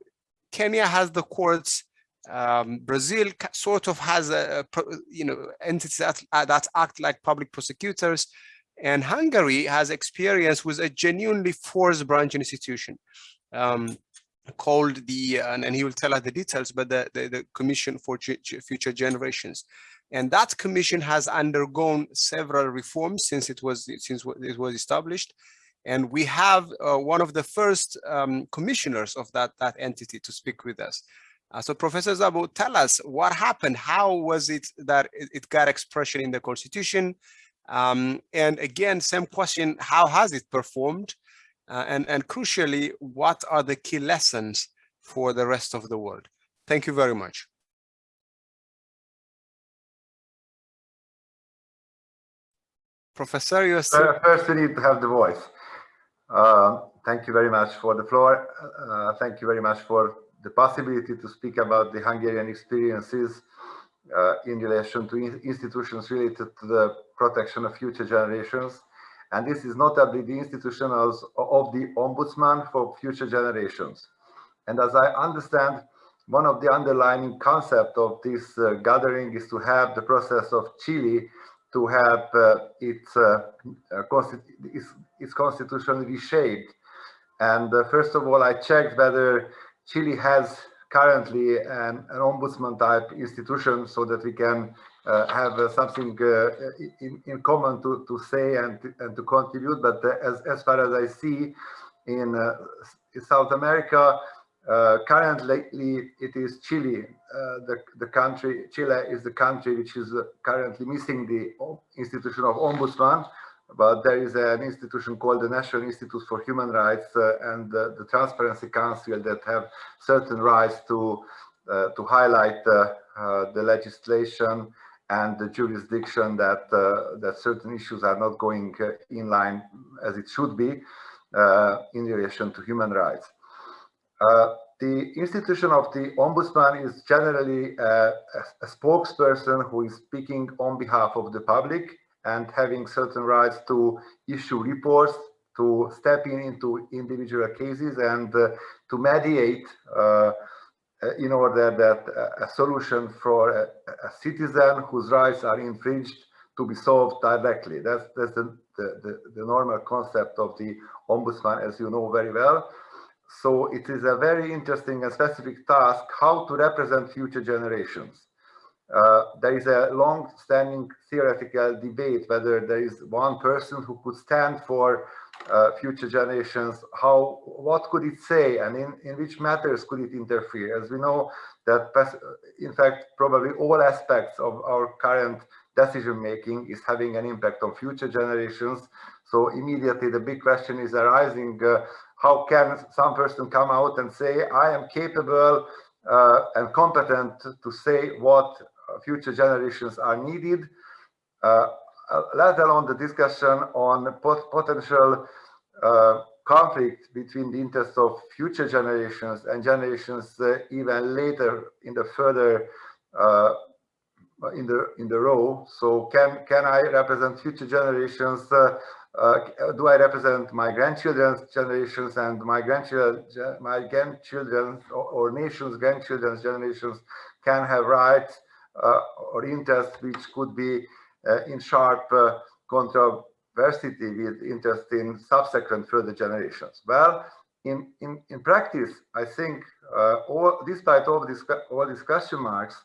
Kenya has the courts um, Brazil sort of has a, a you know entities that, uh, that act like public prosecutors, and Hungary has experience with a genuinely force branch institution um, called the and, and, he will tell us the details, but the the, the Commission for G Future Generations, and that commission has undergone several reforms since it was since it was established. And we have uh, one of the first um, commissioners of that, that entity to speak with us. Uh, so Professor Szabó, tell us what happened. How was it that it, got expression in the constitution? Um, and again, same question, how has it performed? Uh, and, and crucially, what are the key lessons for the rest of the world? Thank you very much. Professor, you uh, First, we need to have the voice. Uh, thank you very much for the floor. Uh, thank you very much for the possibility to speak about the Hungarian experiences uh, in relation to in institutions related to the protection of future generations. And this is notably the institution of, of the Ombudsman for future generations. And as I understand, one of the underlying concept of this uh, gathering is to have the process of Chile to have uh, its, uh, uh its, its, constitution reshaped. And uh, first of all, I checked whether Chile has currently an, an ombudsman type institution so that we can uh, have uh, something uh, in, in common to, to say and, and to contribute. But uh, as, as far as I see in, uh, South America, uh, currently it is Chile, the, the country, Chile is the country which is currently missing the institution of ombudsman but there is an institution called the National Institute for Human Rights uh, and the Transparency Council that have certain rights to uh, to highlight uh, the legislation and the jurisdiction that that certain issues are not going in line as it should be in relation to human rights. the institution of the ombudsman is generally a, a spokesperson who is speaking on behalf of the public and having certain rights to issue reports, to step in into individual cases and uh, to mediate uh, uh in order that a solution for a, a, citizen whose rights are infringed to be solved directly. That's, that's the, the, the normal concept of the ombudsman, as you know very well. So it is a very interesting and specific task how to represent future generations. Uh, there is a long-standing theoretical debate whether there is one person who could stand for uh, future generations, how, what could it say and in, in which matters could it interfere? As we know that, in fact, probably all aspects of our current decision-making is having an impact on future generations. So immediately the big question is arising, uh, how can some person come out and say, I am capable uh, and competent to say what future generations are needed uh, let alone the discussion on pot potential uh, conflict between the interests of future generations and generations uh, even later in the further uh, in the in the row. So can can I represent future generations? Uh, uh, do I represent my grandchildren's generations and my grandchildren, my grandchildren or, or nation's grandchildren's generations can have rights uh, or interests which could be uh, in sharp uh, controversity with interest in subsequent further generations. Well, in, in, in practice, I think uh, all, despite all, this, all these question marks,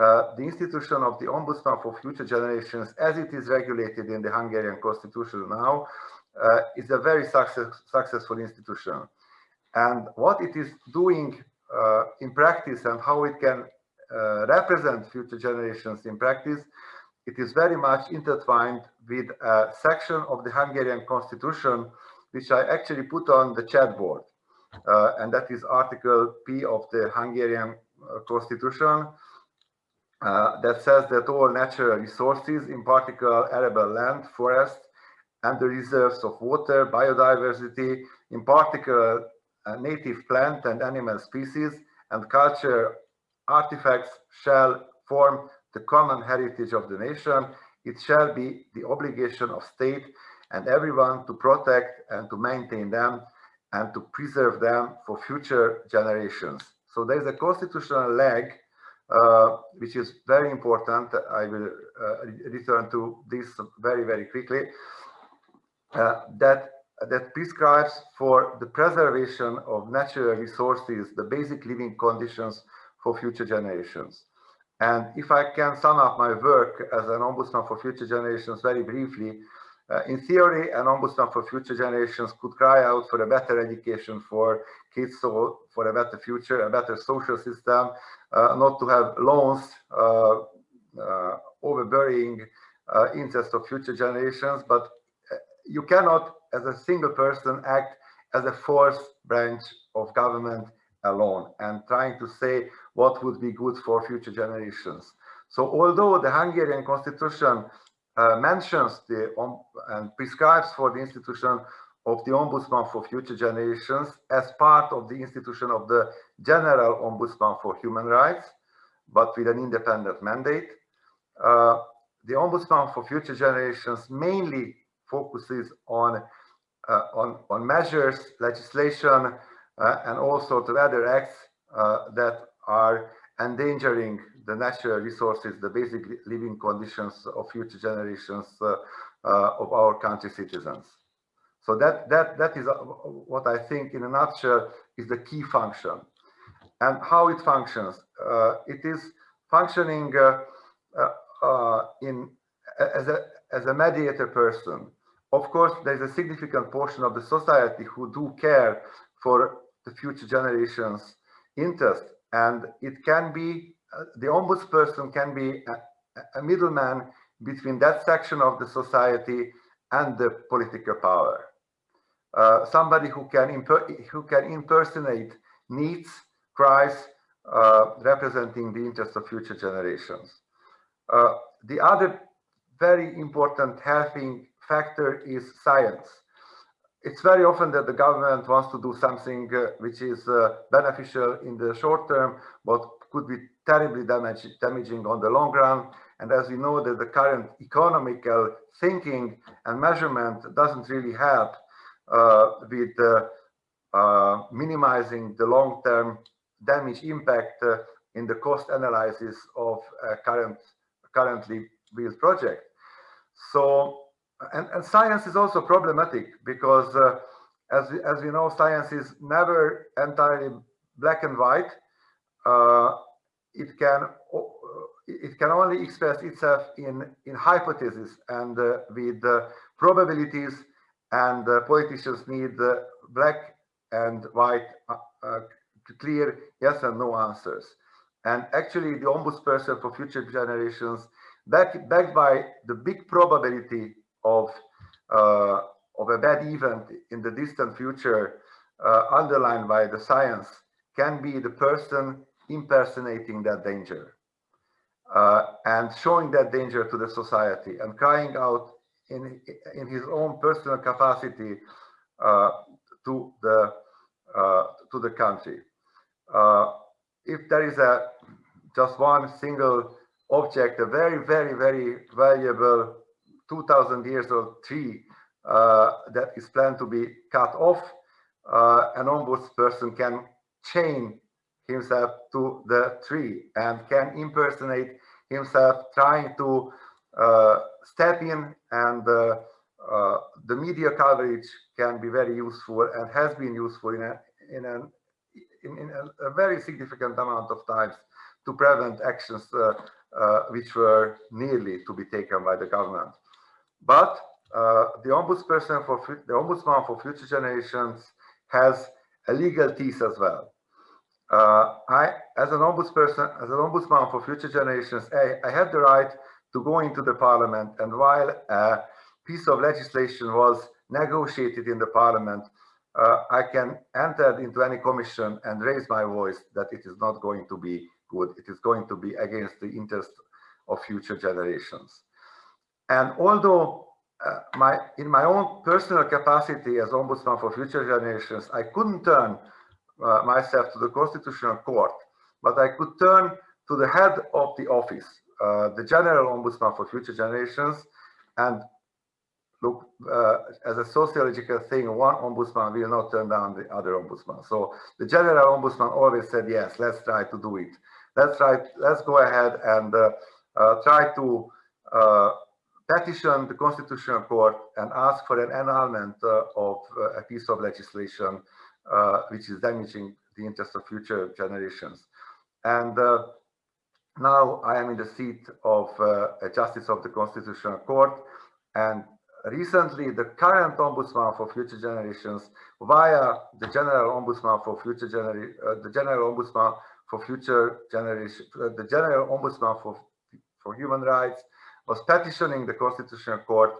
uh, the institution of the Ombudsman for Future Generations, as it is regulated in the Hungarian constitution now, uh, is a very success, successful institution. And what it is doing uh, in practice and how it can uh, represent future generations in practice, it is very much intertwined with a section of the Hungarian constitution, which I actually put on the chat board. Uh, and that is Article P of the Hungarian constitution, uh, that says that all natural resources, in particular arable land, forest, and the reserves of water, biodiversity, in particular uh, native plant and animal species, and culture artifacts shall form the common heritage of the nation. It shall be the obligation of state and everyone to protect and to maintain them and to preserve them for future generations. So there is a constitutional leg uh, which is very important. I will uh, return to this very, very quickly. Uh, that that prescribes for the preservation of natural resources, the basic living conditions for future generations. And if I can sum up my work as an ombudsman for future generations very briefly, uh, in theory, an ombudsman for future generations could cry out for a better education for kids, so for a better future, a better social system, uh, not to have loans uh, uh, overbearing uh, interests of future generations, but uh, you cannot, as a single person, act as a fourth branch of government alone and trying to say what would be good for future generations. So although the Hungarian constitution uh, mentions the um, and prescribes for the institution of the Ombudsman for Future Generations as part of the institution of the General Ombudsman for Human Rights, but with an independent mandate. Uh, the Ombudsman for Future Generations mainly focuses on, uh, on, on measures, legislation, and also to other acts uh, that are endangering the natural resources, the basic living conditions of future generations uh, uh, of our country citizens. So that, that, that is uh, what I think in a nutshell is the key function. And how it functions. Uh, it is functioning uh, in as a, as a mediator person. Of course, there's a significant portion of the society who do care for the future generations' interest and it can be, uh, the ombudsperson can be a, a middleman between that section of the society and the political power. Uh, somebody who can who can impersonate needs, cries, uh, representing the interests of future generations. Uh, the other very important helping factor is science it's very often that the government wants to do something uh, which is uh, beneficial in the short term, but could be terribly damage, damaging on the long run. And as we know that the current economical thinking and measurement doesn't really help uh, with uh, uh, minimizing the long-term damage impact uh, in the cost analysis of current currently built project. So and, and science is also problematic because uh, as, we, as we know, science is never entirely black and white. Uh, it can uh, it can only express itself in in hypotheses and uh, with uh, probabilities and uh, politicians need black and white clear yes and no answers and actually the ombudsperson for future generations back, backed by the big probability of uh, of a bad event in the distant future uh, underlined by the science can be the person impersonating that danger. uh, and showing that danger to the society and crying out in, in his own personal capacity uh, to the uh, to the country. Uh, if there is a just one single object, a very, very, very valuable 2000 years old tree uh, that is planned to be cut off, uh, an ombudsperson can chain himself to the tree and can impersonate himself trying to uh, step in and uh, uh, the media coverage can be very useful and has been useful in a, in, in, in a, a, very significant amount of times to prevent actions uh, which were nearly to be taken by the government. But uh, the ombudsperson for the ombudsman for future generations has a legal teeth as well. Uh, I, as an ombudsperson, as an ombudsman for future generations, I, I have the right to go into the parliament and while a piece of legislation was negotiated in the parliament, uh, I can enter into any commission and raise my voice that it is not going to be good. It is going to be against the interest of future generations. And although uh, my in my own personal capacity as ombudsman for future generations, I couldn't turn uh, myself to the constitutional court, but I could turn to the head of the office, uh, the general ombudsman for future generations, and look uh, as a sociological thing, one ombudsman will not turn down the other ombudsman. So the general ombudsman always said, yes, let's try to do it. Let's try, let's go ahead and uh, uh, try to petition the Constitutional Court and ask for an annulment uh, of uh, a piece of legislation uh, which is damaging the interests of future generations. And now I am in the seat of a justice of the Constitutional Court and recently the current ombudsman for future generations via the general ombudsman for future generation uh, the general ombudsman for future generation uh, the general ombudsman for for Human Rights was petitioning the Constitutional Court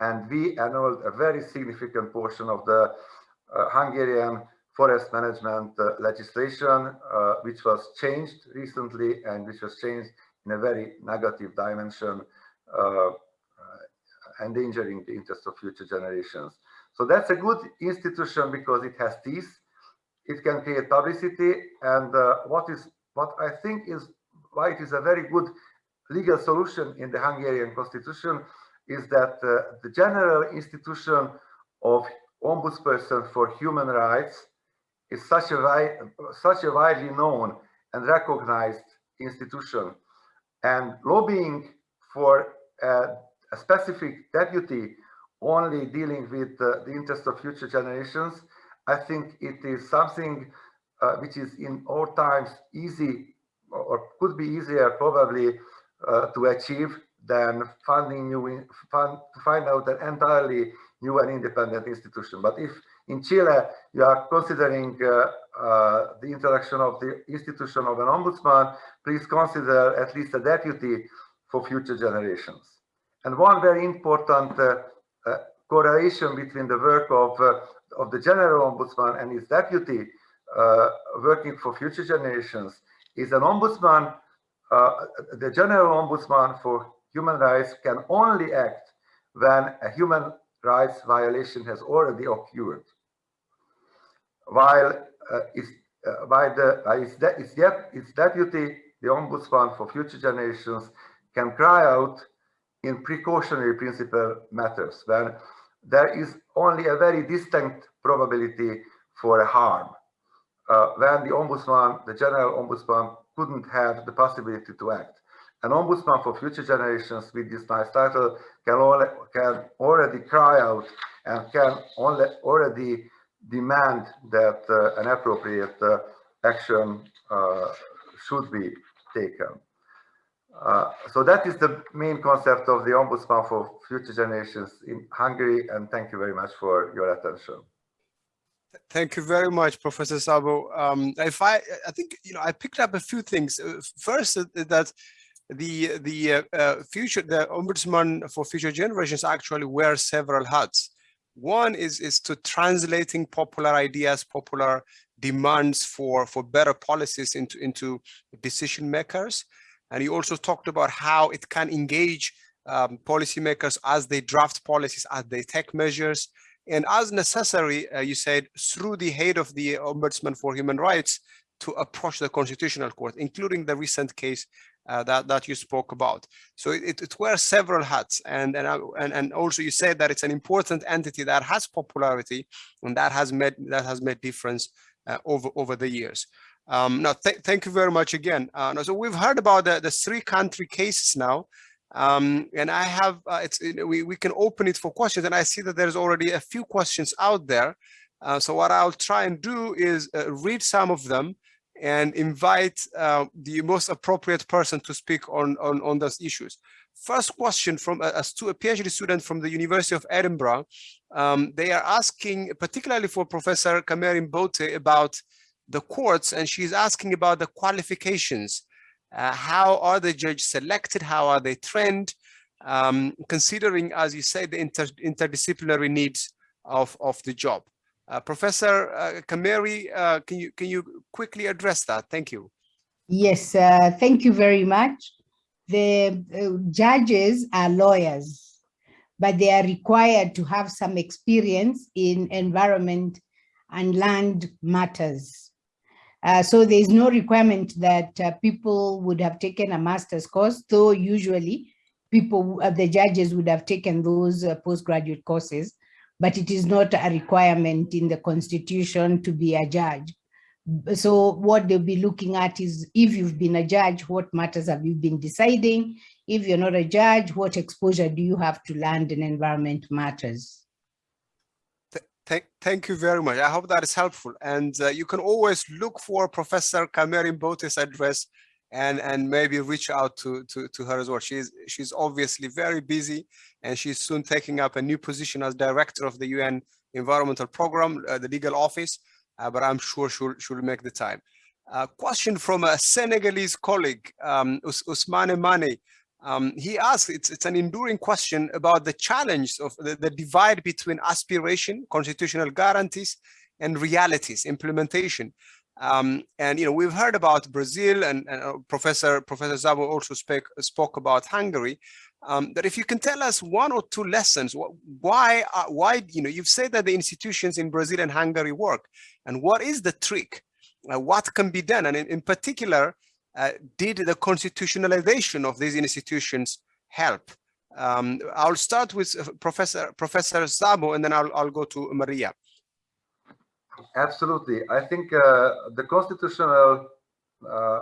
and we annulled a very significant portion of the uh, Hungarian forest management uh, legislation, uh, which was changed recently and which was changed in a very negative dimension, uh, uh, endangering the interests of future generations. So that's a good institution because it has teeth, it can create publicity, and uh, what is what I think is why it is a very good legal solution in the Hungarian constitution is that uh, the general institution of ombudsperson for human rights is such a, such a widely known and recognized institution. And lobbying for uh, a specific deputy only dealing with uh, the interest of future generations i think it is something uh, which is in all times easy or could be easier probably uh, to achieve than funding new fund, to find out an entirely new and independent institution. But if in Chile you are considering uh, uh, the introduction of the institution of an ombudsman, please consider at least a deputy for future generations. And one very important uh, uh correlation between the work of, uh, of the general ombudsman and his deputy working for future generations is an ombudsman uh, the general ombudsman for human rights can only act when a human rights violation has already occurred. While uh, it's, uh, by the uh, its, de its, deputy, the ombudsman for future generations can cry out in precautionary principle matters when there is only a very distinct probability for a harm. Uh, when the ombudsman, the general ombudsman couldn't have the possibility to act. An ombudsman for future generations with this nice title can, only, can already cry out and can only, already demand that uh, an appropriate uh, action uh, should be taken. Uh, so that is the main concept of the ombudsman for future generations in Hungary and thank you very much for your attention. Thank you very much, Professor Szabó. Um, if I, I think you know, I picked up a few things. Uh, first, uh, that the the uh, uh, future, the ombudsman for future generations actually wear several hats. One is is to translating popular ideas, popular demands for for better policies into into decision makers. And you also talked about how it can engage um, policymakers as they draft policies, as they take measures, and as necessary, uh, you said, through the head of the Ombudsman for Human Rights to approach the Constitutional Court, including the recent case uh, that, that you spoke about. So it, it wears several hats. And, and, uh, and, and also you said that it's an important entity that has popularity and that has made, that has made difference uh, over, over the years. Um, now, th thank you very much again. Uh, so we've heard about the, the three country cases now. Um, and I have, uh, it's, we, we can open it for questions and I see that there's already a few questions out there. Uh, so what I'll try and do is uh, read some of them and invite uh, the most appropriate person to speak on, on, on those issues. First question from a, a PhD student from the University of Edinburgh. Um, they are asking, particularly for Professor Kameri Mbote about the courts, and she's asking about the qualifications uh, how are the judges selected? How are they trained? Um, considering, as you say, the inter interdisciplinary needs of, of the job. Uh, Professor uh, Kameri, uh, can you can you quickly address that? Thank you. Yes, uh, thank you very much. The uh, judges are lawyers, but they are required to have some experience in environment and land matters. Uh, so there is no requirement that uh, people would have taken a master's course, though usually people, uh, the judges would have taken those uh, postgraduate courses, but it is not a requirement in the constitution to be a judge. So what they'll be looking at is if you've been a judge, what matters have you been deciding? If you're not a judge, what exposure do you have to land and environment matters? Thank, you very much. I hope that is helpful. And uh, you can always look for Professor Kameri Mbote's address and, and maybe reach out to, to, to her as well. She's, she's obviously very busy and she's soon taking up a new position as director of the UN Environmental Program, uh, the legal office, uh, but I'm sure she'll, she'll make the time. A question from a Senegalese colleague, um, Us Usmane Mane. Um, he asked, it's, it's an enduring question about the challenge of the, the divide between aspiration, constitutional guarantees, and realities, implementation. Um, and you know we've heard about Brazil and, and uh, Professor Professor Szabó also spoke spoke about Hungary. Um, but if you can tell us one or two lessons, why uh, why you know you've said that the institutions in Brazil and Hungary work, and what is the trick? Uh, what can be done, and in, in particular, uh, did the constitutionalization of these institutions help? Um, I'll start with uh, Professor Professor Szabó, and then I'll, I'll go to Maria. Absolutely. I think uh, the constitutional uh,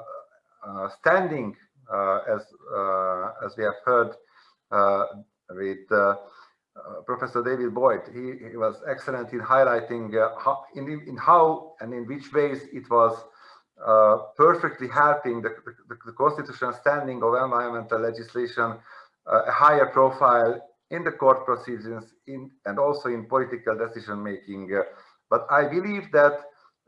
uh, standing, as as we have heard with Professor David Boyd, he, he, was excellent in highlighting how in, in how and in which ways it was uh, perfectly helping the, the, the, constitutional standing of environmental legislation uh, a higher profile in the court proceedings in, and also in political decision making. Uh, but I believe that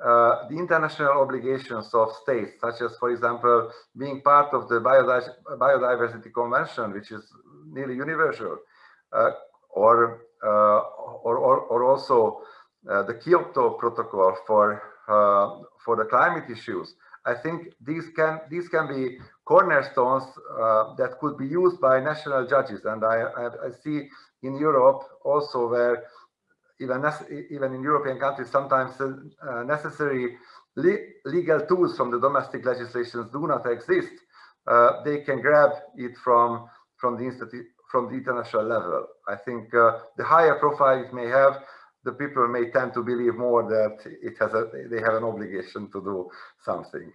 uh, the international obligations of states, such as, for example, being part of the Biodiversity Convention, which is nearly universal, or, or, or, or, also the Kyoto Protocol for for the climate issues. I think these can these can be cornerstones uh, that could be used by national judges, and I, I, I see in Europe also where even even in European countries sometimes uh, necessary le legal tools from the domestic legislations do not exist. Uh, they can grab it from from the from the international level. I think uh, the higher profile it may have, the people may tend to believe more that it has a, they have an obligation to do something.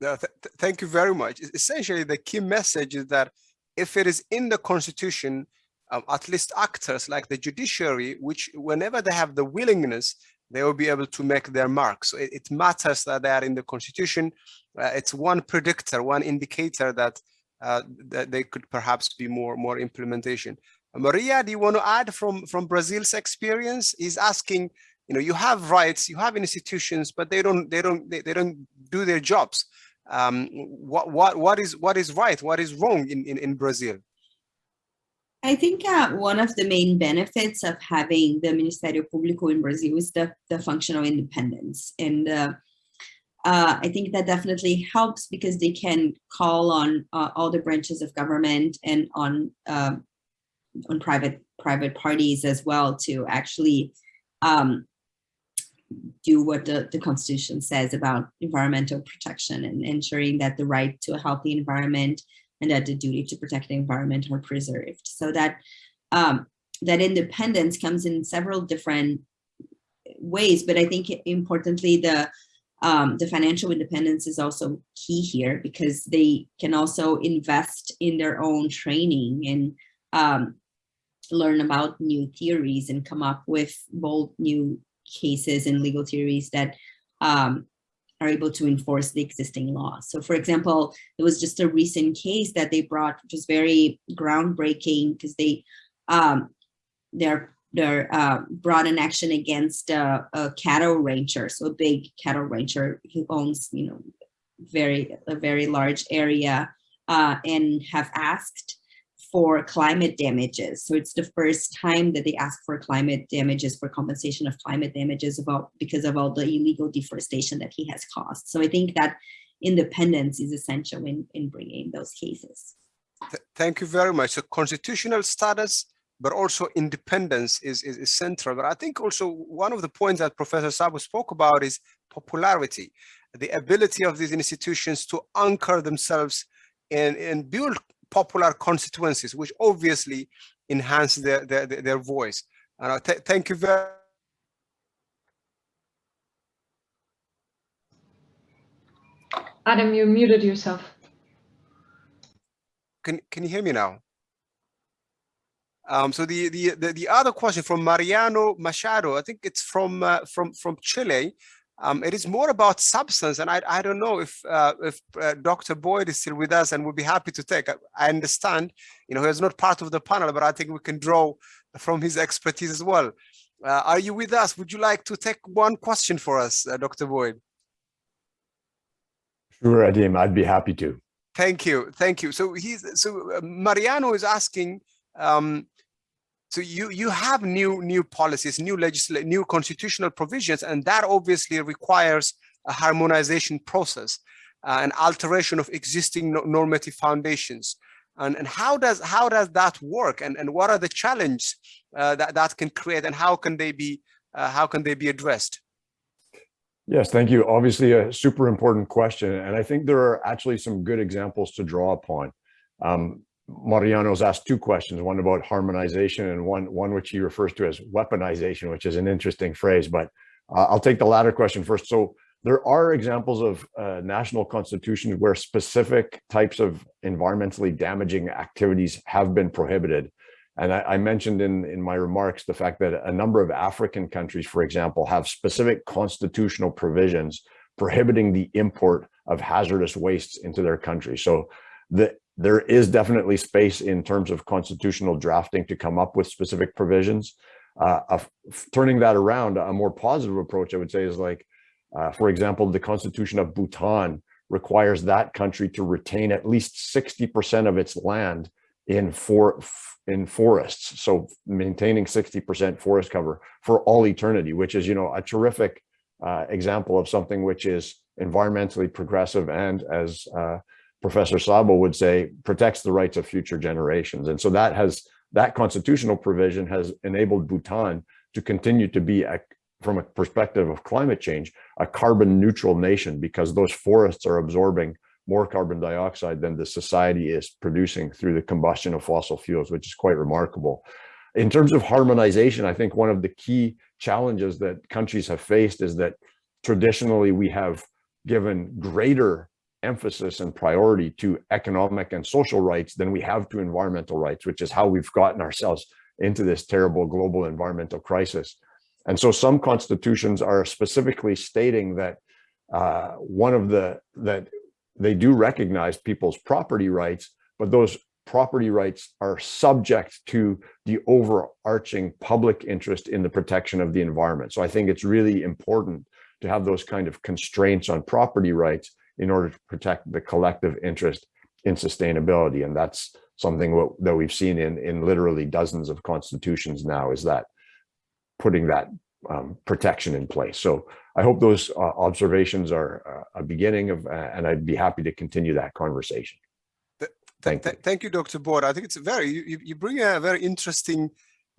No, th thank you very much. Essentially, the key message is that if it is in the constitution, um, at least actors like the judiciary, which whenever they have the willingness, they will be able to make their mark. So it, it matters that they are in the constitution. Uh, it's one predictor, one indicator that, uh, that they could perhaps be more, more implementation. Maria, do you want to add from, from Brazil's experience? He's asking, you know, you have rights, you have institutions, but they don't, they don't, they, they don't do their jobs. Um, what, what, what is, what is right? What is wrong in, in, in Brazil? I think uh, one of the main benefits of having the Ministério Público in Brazil is the, the functional independence. And uh, uh, I think that definitely helps because they can call on uh, all the branches of government and on um, on private private parties as well to actually um, do what the, the Constitution says about environmental protection and ensuring that the right to a healthy environment and that the duty to protect the environment are preserved. So that um, that independence comes in several different ways, but I think importantly, the um, the financial independence is also key here because they can also invest in their own training and um, learn about new theories and come up with bold new cases and legal theories that um, are able to enforce the existing law. So for example, it was just a recent case that they brought, which was very groundbreaking because they um, they're they're uh, brought an action against a, a, cattle rancher, so a big cattle rancher who owns you know very a very large area uh, and have asked for climate damages. So it's the first time that they ask for climate damages for compensation of climate damages about because of all the illegal deforestation that he has caused. So I think that independence is essential in, in bringing those cases. Thank you very much. So constitutional status, but also independence is, is, is central. But I think also one of the points that Professor Szabó spoke about is popularity, the ability of these institutions to anchor themselves and, and build popular constituencies, which obviously enhance their, their, their voice. Uh, th thank you very Adem, you muted yourself. Can, can you hear me now? Um, so the, the, the the other question from Mariano Machado, I think it's from uh, from from Chile. Um, it is more about substance, and I, I don't know if uh, if uh, Dr. Boyd is still with us and would be happy to take. I, I understand, you know, he is not part of the panel, but I think we can draw from his expertise as well. Uh, are you with us? Would you like to take one question for us, uh, Dr. Boyd? Sure, Adem, I'd be happy to. Thank you, thank you. So he's so uh, Mariano is asking. Um, so you you have new new policies, new legislate, new constitutional provisions, and that obviously requires a harmonization process, uh, an alteration of existing normative foundations. And, and how does how does that work? And and what are the challenges uh, that that can create, and how can they be uh, how can they be addressed? Yes, thank you. Obviously, a super important question, and I think there are actually some good examples to draw upon. Um, Mariano's asked two questions, one about harmonization and one, one which he refers to as weaponization, which is an interesting phrase, but uh, I'll take the latter question first. So there are examples of uh, national constitutions where specific types of environmentally damaging activities have been prohibited. And I, I, mentioned in, in my remarks the fact that a number of African countries, for example, have specific constitutional provisions prohibiting the import of hazardous wastes into their country. So the there is definitely space in terms of constitutional drafting to come up with specific provisions. Uh, turning that around, a more positive approach, I would say, is like, uh, for example, the Constitution of Bhutan requires that country to retain at least 60% of its land in for in forests. So maintaining 60% forest cover for all eternity, which is, you know, a terrific uh, example of something which is environmentally progressive and as uh, Professor Szabó would say, protects the rights of future generations. And so that has that constitutional provision has enabled Bhutan to continue to be, a, from a perspective of climate change, a carbon neutral nation because those forests are absorbing more carbon dioxide than the society is producing through the combustion of fossil fuels, which is quite remarkable. In terms of harmonization, I think one of the key challenges that countries have faced is that traditionally we have given greater emphasis and priority to economic and social rights than we have to environmental rights, which is how we've gotten ourselves into this terrible global environmental crisis. And so some constitutions are specifically stating that uh, one of the, that they do recognize people's property rights, but those property rights are subject to the overarching public interest in the protection of the environment. So I think it's really important to have those kind of constraints on property rights in order to protect the collective interest in sustainability. And that's something that we've seen in, in literally dozens of constitutions now is that putting that um, protection in place. So I hope those uh, observations are uh, a beginning of, uh, and I'd be happy to continue that conversation. Thank you. Thank you, Dr. Boyd. I think it's very, you, you bring a very interesting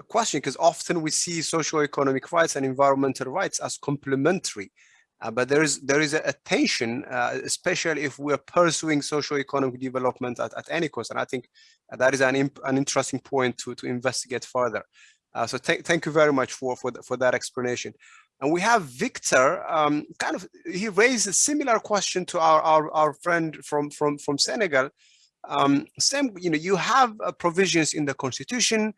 question because often we see socio-economic rights and environmental rights as complementary. Uh, but there is there is a, a tension, uh, especially if we're pursuing socio-economic development at, at any cost. And I think that is an, an interesting point to, to investigate further. Uh, so th thank you very much for, for, the, for that explanation. And we have Victor, um, kind of, he raised a similar question to our, our, our friend from, from, from Senegal. Um, same, you know, you have uh, provisions in the constitution,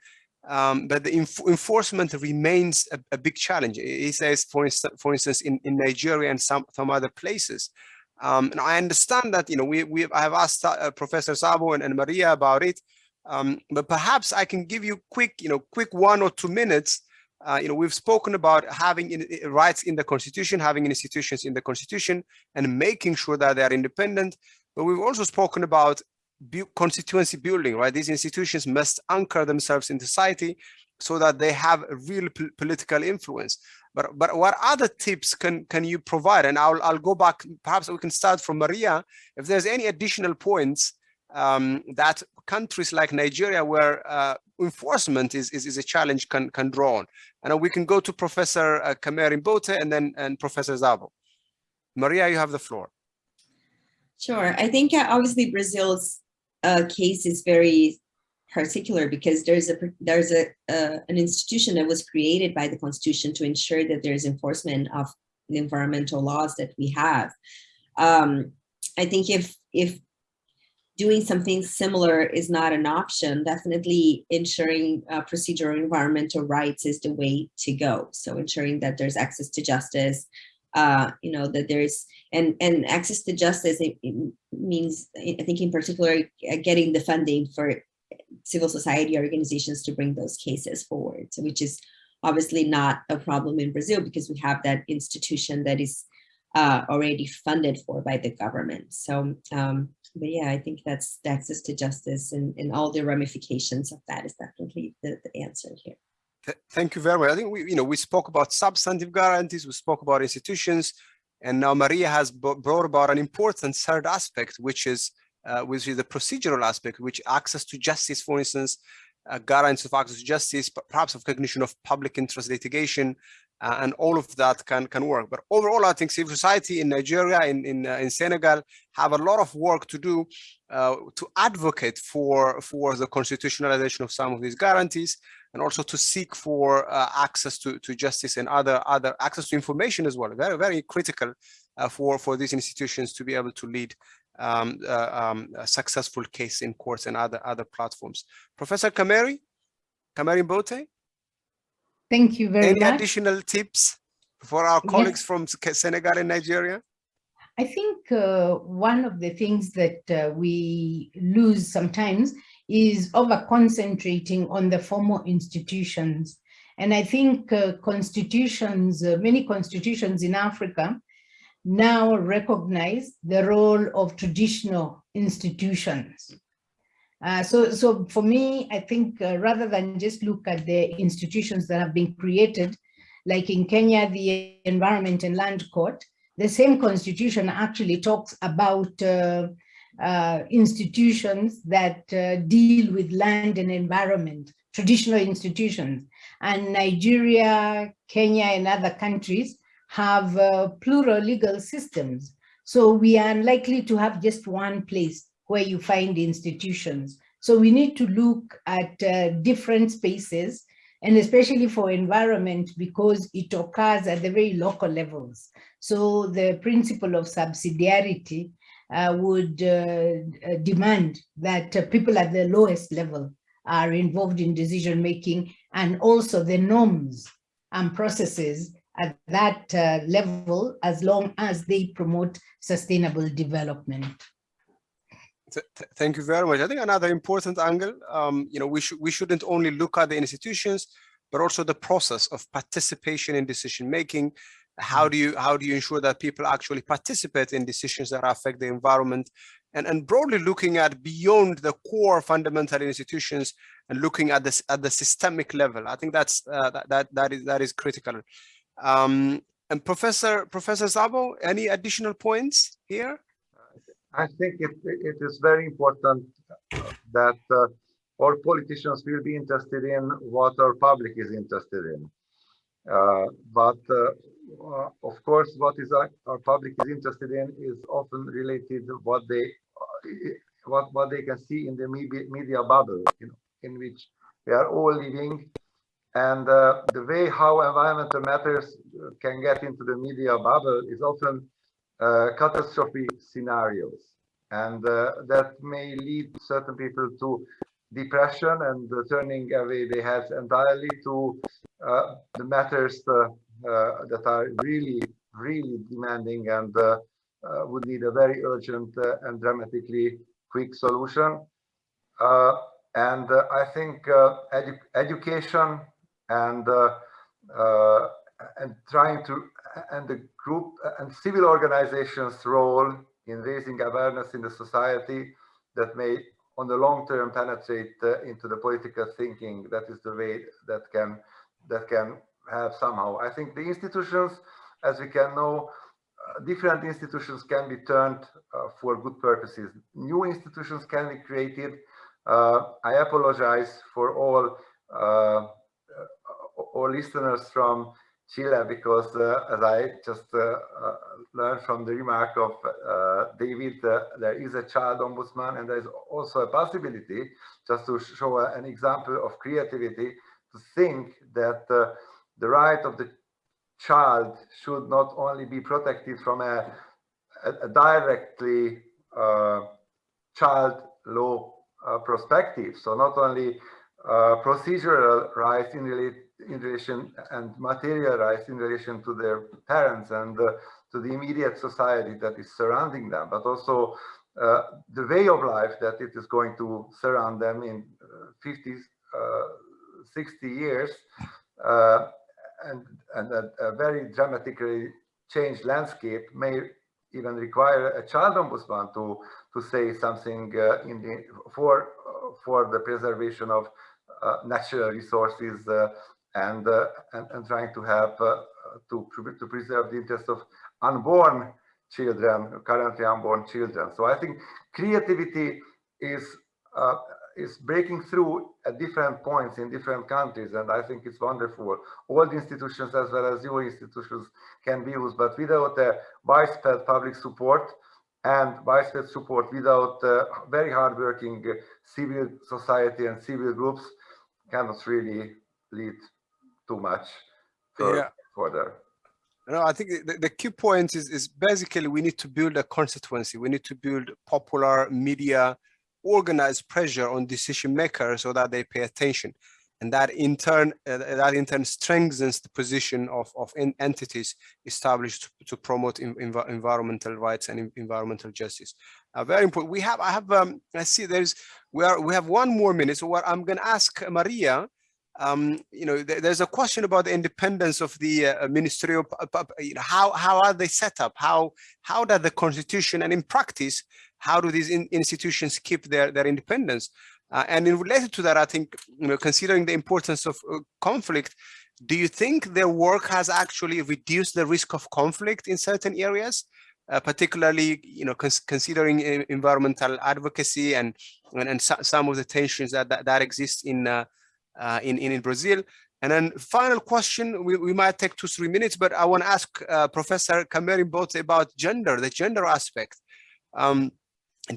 um, but the enf enforcement remains a, a, big challenge. He says, for instance, for instance, in, in Nigeria and some, some other places. Um, and I understand that, you know, we, we I have asked uh, Professor Szabó and, and Maria about it, um, but perhaps I can give you quick, you know, quick one or two minutes. Uh, you know, we've spoken about having in, in, rights in the constitution, having institutions in the constitution and making sure that they are independent. But we've also spoken about constituency building, right? These institutions must anchor themselves in society so that they have a real political influence. But but what other tips can can you provide? And I'll I'll go back. Perhaps we can start from Maria. If there's any additional points um, that countries like Nigeria, where uh, enforcement is, is is a challenge, can can draw on. And we can go to Professor uh, Kamer and then and Professor Szabó. Maria, you have the floor. Sure. I think uh, obviously Brazil's uh, case is very particular because there's a there's a uh, an institution that was created by the constitution to ensure that there's enforcement of the environmental laws that we have. Um, I think if if doing something similar is not an option, definitely ensuring uh, procedural environmental rights is the way to go. So ensuring that there's access to justice, uh, you know, that there's, and, and access to justice, it, it means, I think in particular, uh, getting the funding for civil society organizations to bring those cases forward, which is obviously not a problem in Brazil because we have that institution that is uh, already funded for by the government. So, um, but yeah, I think that's the access to justice and, and all the ramifications of that is definitely the, the answer here. Thank you very much. I think we, you know, we spoke about substantive guarantees, we spoke about institutions, and now Maria has brought about an important third aspect, which is uh, which is the procedural aspect, which access to justice, for instance, uh, guarantees of access to justice, perhaps of recognition of public interest litigation, uh, and all of that can can work. But overall, I think civil society in Nigeria, in in, uh, in Senegal, have a lot of work to do uh, to advocate for for the constitutionalization of some of these guarantees, and also to seek for uh, access to to justice and other other access to information as well. Very very critical uh, for for these institutions to be able to lead um, uh, um, a successful case in courts and other other platforms. Professor Kameri, Kameri Mbote. Thank you very Any much. Any additional tips for our colleagues yes. from Senegal and Nigeria? I think uh, one of the things that uh, we lose sometimes is over concentrating on the formal institutions. And I think uh, constitutions, uh, many constitutions in Africa now recognize the role of traditional institutions. Uh, so, so for me, I think uh, rather than just look at the institutions that have been created, like in Kenya, the Environment and Land Court, the same constitution actually talks about uh, uh institutions that uh, deal with land and environment, traditional institutions. And Nigeria, Kenya, and other countries have plural legal systems. So we are unlikely to have just one place where you find institutions. So we need to look at uh, different spaces and especially for environment because it occurs at the very local levels. So the principle of subsidiarity uh, would uh, demand that uh, people at the lowest level are involved in decision making and also the norms and processes at that uh, level as long as they promote sustainable development thank you very much. I think another important angle, um, you know, we should we shouldn't only look at the institutions, but also the process of participation in decision making. How do you how do you ensure that people actually participate in decisions that affect the environment, and and broadly looking at beyond the core fundamental institutions and looking at this at the systemic level. I think that's uh, that that that is that is critical. Um, and Professor Professor Szabó, any additional points here? I think it, it is very important that uh, our politicians will be interested in what our public is interested in. Uh, but uh, uh, of course, what is our, our, public is interested in is often related to what they what what they can see in the media, media bubble, you know, in which we are all living. And uh, the way how environmental matters can get into the media bubble is often uh, catastrophe scenarios. And uh, that may lead certain people to depression and turning away their heads entirely to uh, the matters uh, uh, Uh, that are really, really demanding and uh, uh, would need a very urgent and dramatically quick solution. and I think edu education and and trying to and the group and civil organizations role in raising awareness in the society that may on the long term penetrate uh, into the political thinking that is the way that can that can have somehow. I think the institutions as we can know uh, different institutions can be turned uh, for good purposes. New institutions can be created. Uh, i apologize for all uh, all listeners from Chile because uh, as I just uh, uh, learned from the remark of David, there is a child ombudsman and there is also a possibility, just to show an example of creativity, to think that the right of the child should not only be protected from a, a, directly uh, child law uh, perspective. So not only uh, procedural rights in, in relation and material rights in relation to their parents and uh, to the immediate society that is surrounding them, but also uh, the way of life that it is going to surround them in uh, 50, uh, 60 years, and, and a, a, very dramatically changed landscape may even require a child ombudsman to to say something uh, in the for for the preservation of natural resources and, uh, and, and trying to help uh, to, to preserve the interests of unborn children, currently unborn children. So I think creativity is uh, is breaking through at different points in different countries, and I think it's wonderful. All the institutions as well as your institutions can be used, but without a widespread public support and widespread support without uh, very hardworking civil society and civil groups cannot really lead too much for, yeah. further. No, I think the, the key point is, is basically we need to build a constituency. We need to build popular media, organized pressure on decision makers so that they pay attention. And that in turn, uh, that in turn strengthens the position of, of entities established to, to promote in, env environmental rights and environmental justice. Uh, very important. We have, I have, um, I see there's, we are, we have one more minute. So what I'm going to ask Maria um, you know, th there's a question about the independence of the uh, ministerial, you know, how, how are they set up? How, how does the constitution and in practice, how do these in institutions keep their, their independence? Uh, and in related to that, I think, you know, considering the importance of uh, conflict, do you think their work has actually reduced the risk of conflict in certain areas? Uh, particularly, you know, cons considering uh, environmental advocacy and and, and so some of the tensions that that, that exist in uh, in, in, in Brazil. And then final question, we, we might take two, three minutes, but I want to ask uh, Professor Kameri Mbote about gender, the gender aspect. Um,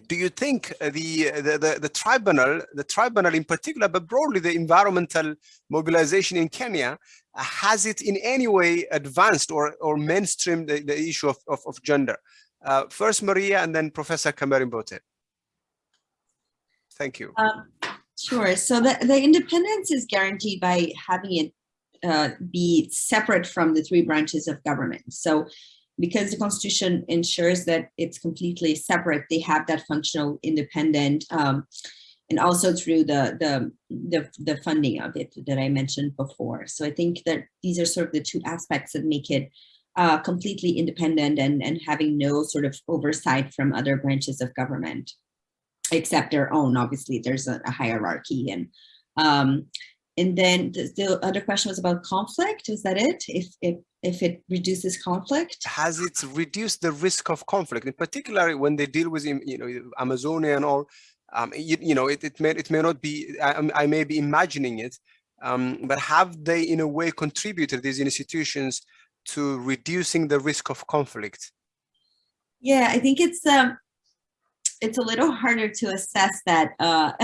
do you think the, the, the, the, tribunal, the tribunal in particular, but broadly the environmental mobilization in Kenya, has it in any way advanced or, or mainstreamed the, the issue of, of, of gender? Uh, first Maria and then Professor Kameri Mbote. Thank you. Um, Sure. So the, the independence is guaranteed by having it uh, be separate from the three branches of government. So because the constitution ensures that it's completely separate, they have that functional independent um, and also through the, the, the, the funding of it that I mentioned before. So I think that these are sort of the two aspects that make it uh, completely independent and, and having no sort of oversight from other branches of government except their own. Obviously, there's a, a hierarchy. And um, and then the, the, other question was about conflict. Is that it? If, if if it reduces conflict. Has it reduced the risk of conflict, in particular when they deal with, you know, Amazonia and all? Um, you, you know, it, it may it may not be. I, I may be imagining it, um, but have they, in a way, contributed these institutions to reducing the risk of conflict? Yeah, I think it's um, it's a little harder to assess that. Uh, *laughs*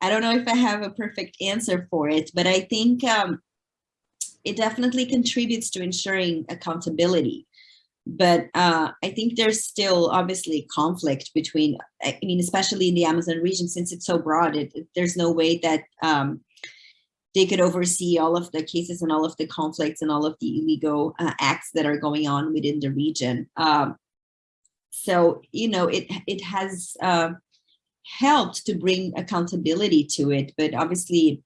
I don't know if I have a perfect answer for it, but I think um, it definitely contributes to ensuring accountability. But uh, I think there's still obviously conflict between, I mean, especially in the Amazon region, since it's so broad, it, there's no way that um, they could oversee all of the cases and all of the conflicts and all of the illegal uh, acts that are going on within the region. Um, so, you know, it, it has uh, helped to bring accountability to it, but obviously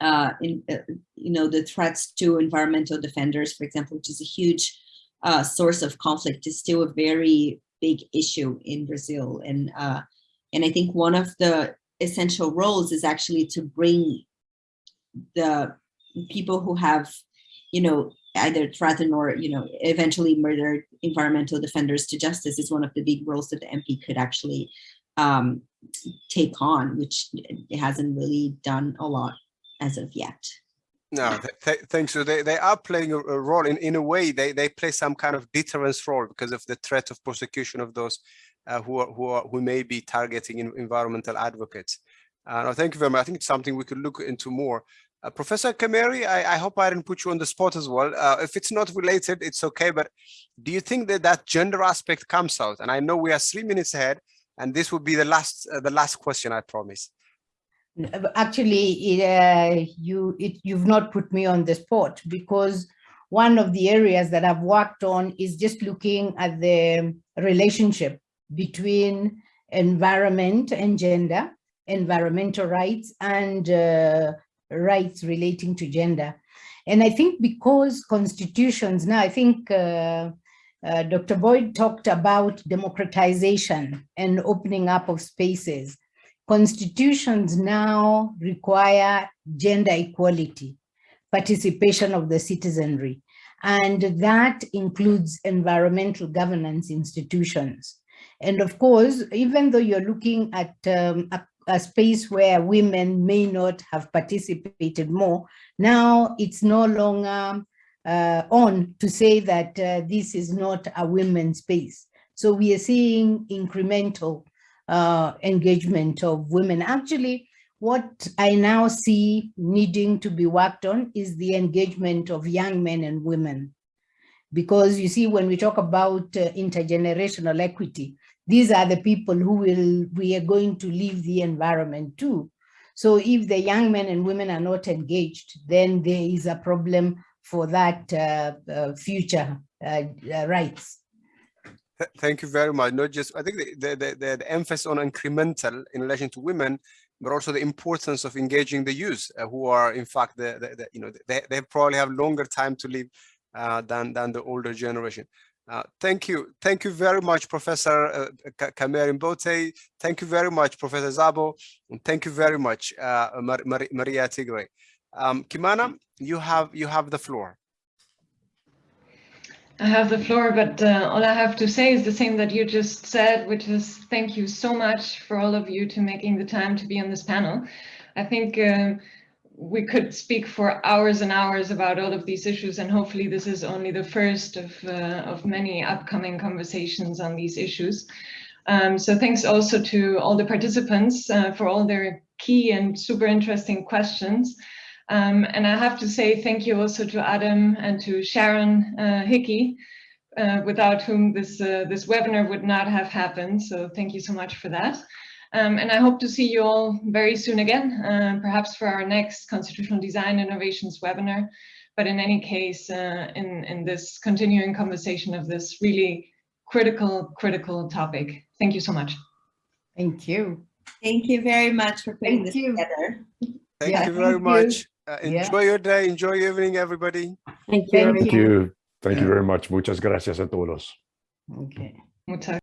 uh, in, uh, you know, the threats to environmental defenders, for example, which is a huge uh, source of conflict, is still a very big issue in Brazil. And, uh, and I think one of the essential roles is actually to bring the people who have, you know, either threaten or, you know, eventually murder environmental defenders to justice is one of the big roles that the MP could actually um, take on, which it hasn't really done a lot as of yet. No, th th thanks. So they, they are playing a, a, role in, in a way, they, they play some kind of deterrence role because of the threat of prosecution of those uh, who, are, who, are, who may be targeting environmental advocates. Uh, no, thank you very much. I think it's something we could look into more. Uh, Professor Kameri, I, I, hope I didn't put you on the spot as well. Uh, if it's not related, it's okay. But do you think that that gender aspect comes out? And I know we are three minutes ahead, and this will be the last uh, the last question, I promise. Actually, it, uh, you it, you've not put me on the spot because one of the areas that I've worked on is just looking at the relationship between environment and gender, environmental rights and uh, rights relating to gender. And I think because constitutions now, I think uh, uh, Dr. Boyd talked about democratization and opening up of spaces. Constitutions now require gender equality, participation of the citizenry, and that includes environmental governance institutions. And of course, even though you're looking at um, a, space where women may not have participated more, now it's no longer uh, on to say that uh, this is not a women's space. So we are seeing incremental uh, engagement of women. Actually, what I now see needing to be worked on is the engagement of young men and women. Because you see, when we talk about uh, intergenerational equity, these are the people who will, we are going to leave the environment to. So if the young men and women are not engaged, then there is a problem for that uh, uh, future uh, rights. Thank you very much. Not just, I think the, the, the, the, emphasis on incremental in relation to women, but also the importance of engaging the youth uh, who are in fact, the, the, the, you know, they, they probably have longer time to live uh, than, than the older generation. Uh, thank you. Thank you very much, Professor uh, Mbote. Thank you very much, Professor Szabó. And thank you very much, uh, Mar Mar Maria Tigre. Um, Kimana, you have you have the floor. I have the floor, but uh, all I have to say is the same that you just said, which is thank you so much for all of you to making the time to be on this panel. I think um, we could speak for hours and hours about all of these issues, and hopefully this is only the first of, uh, of many upcoming conversations on these issues. Um, so thanks also to all the participants uh, for all their key and super interesting questions. Um, and I have to say thank you also to Adem and to Sharon uh, Hickey, uh, without whom this, uh, this webinar would not have happened. So thank you so much for that. Um, and I hope to see you all very soon again, uh, perhaps for our next Constitutional Design Innovations webinar. But in any case, uh, in, in this continuing conversation of this really critical, critical topic. Thank you so much. Thank you. Thank you very much for putting Thank this you. together. Thank Yeah, you very thank much. you. Uh, Yeah. enjoy your day. Enjoy your evening, everybody. Thank you. Thank you. Thank you very much. Muchas gracias a todos. Okay. Muchas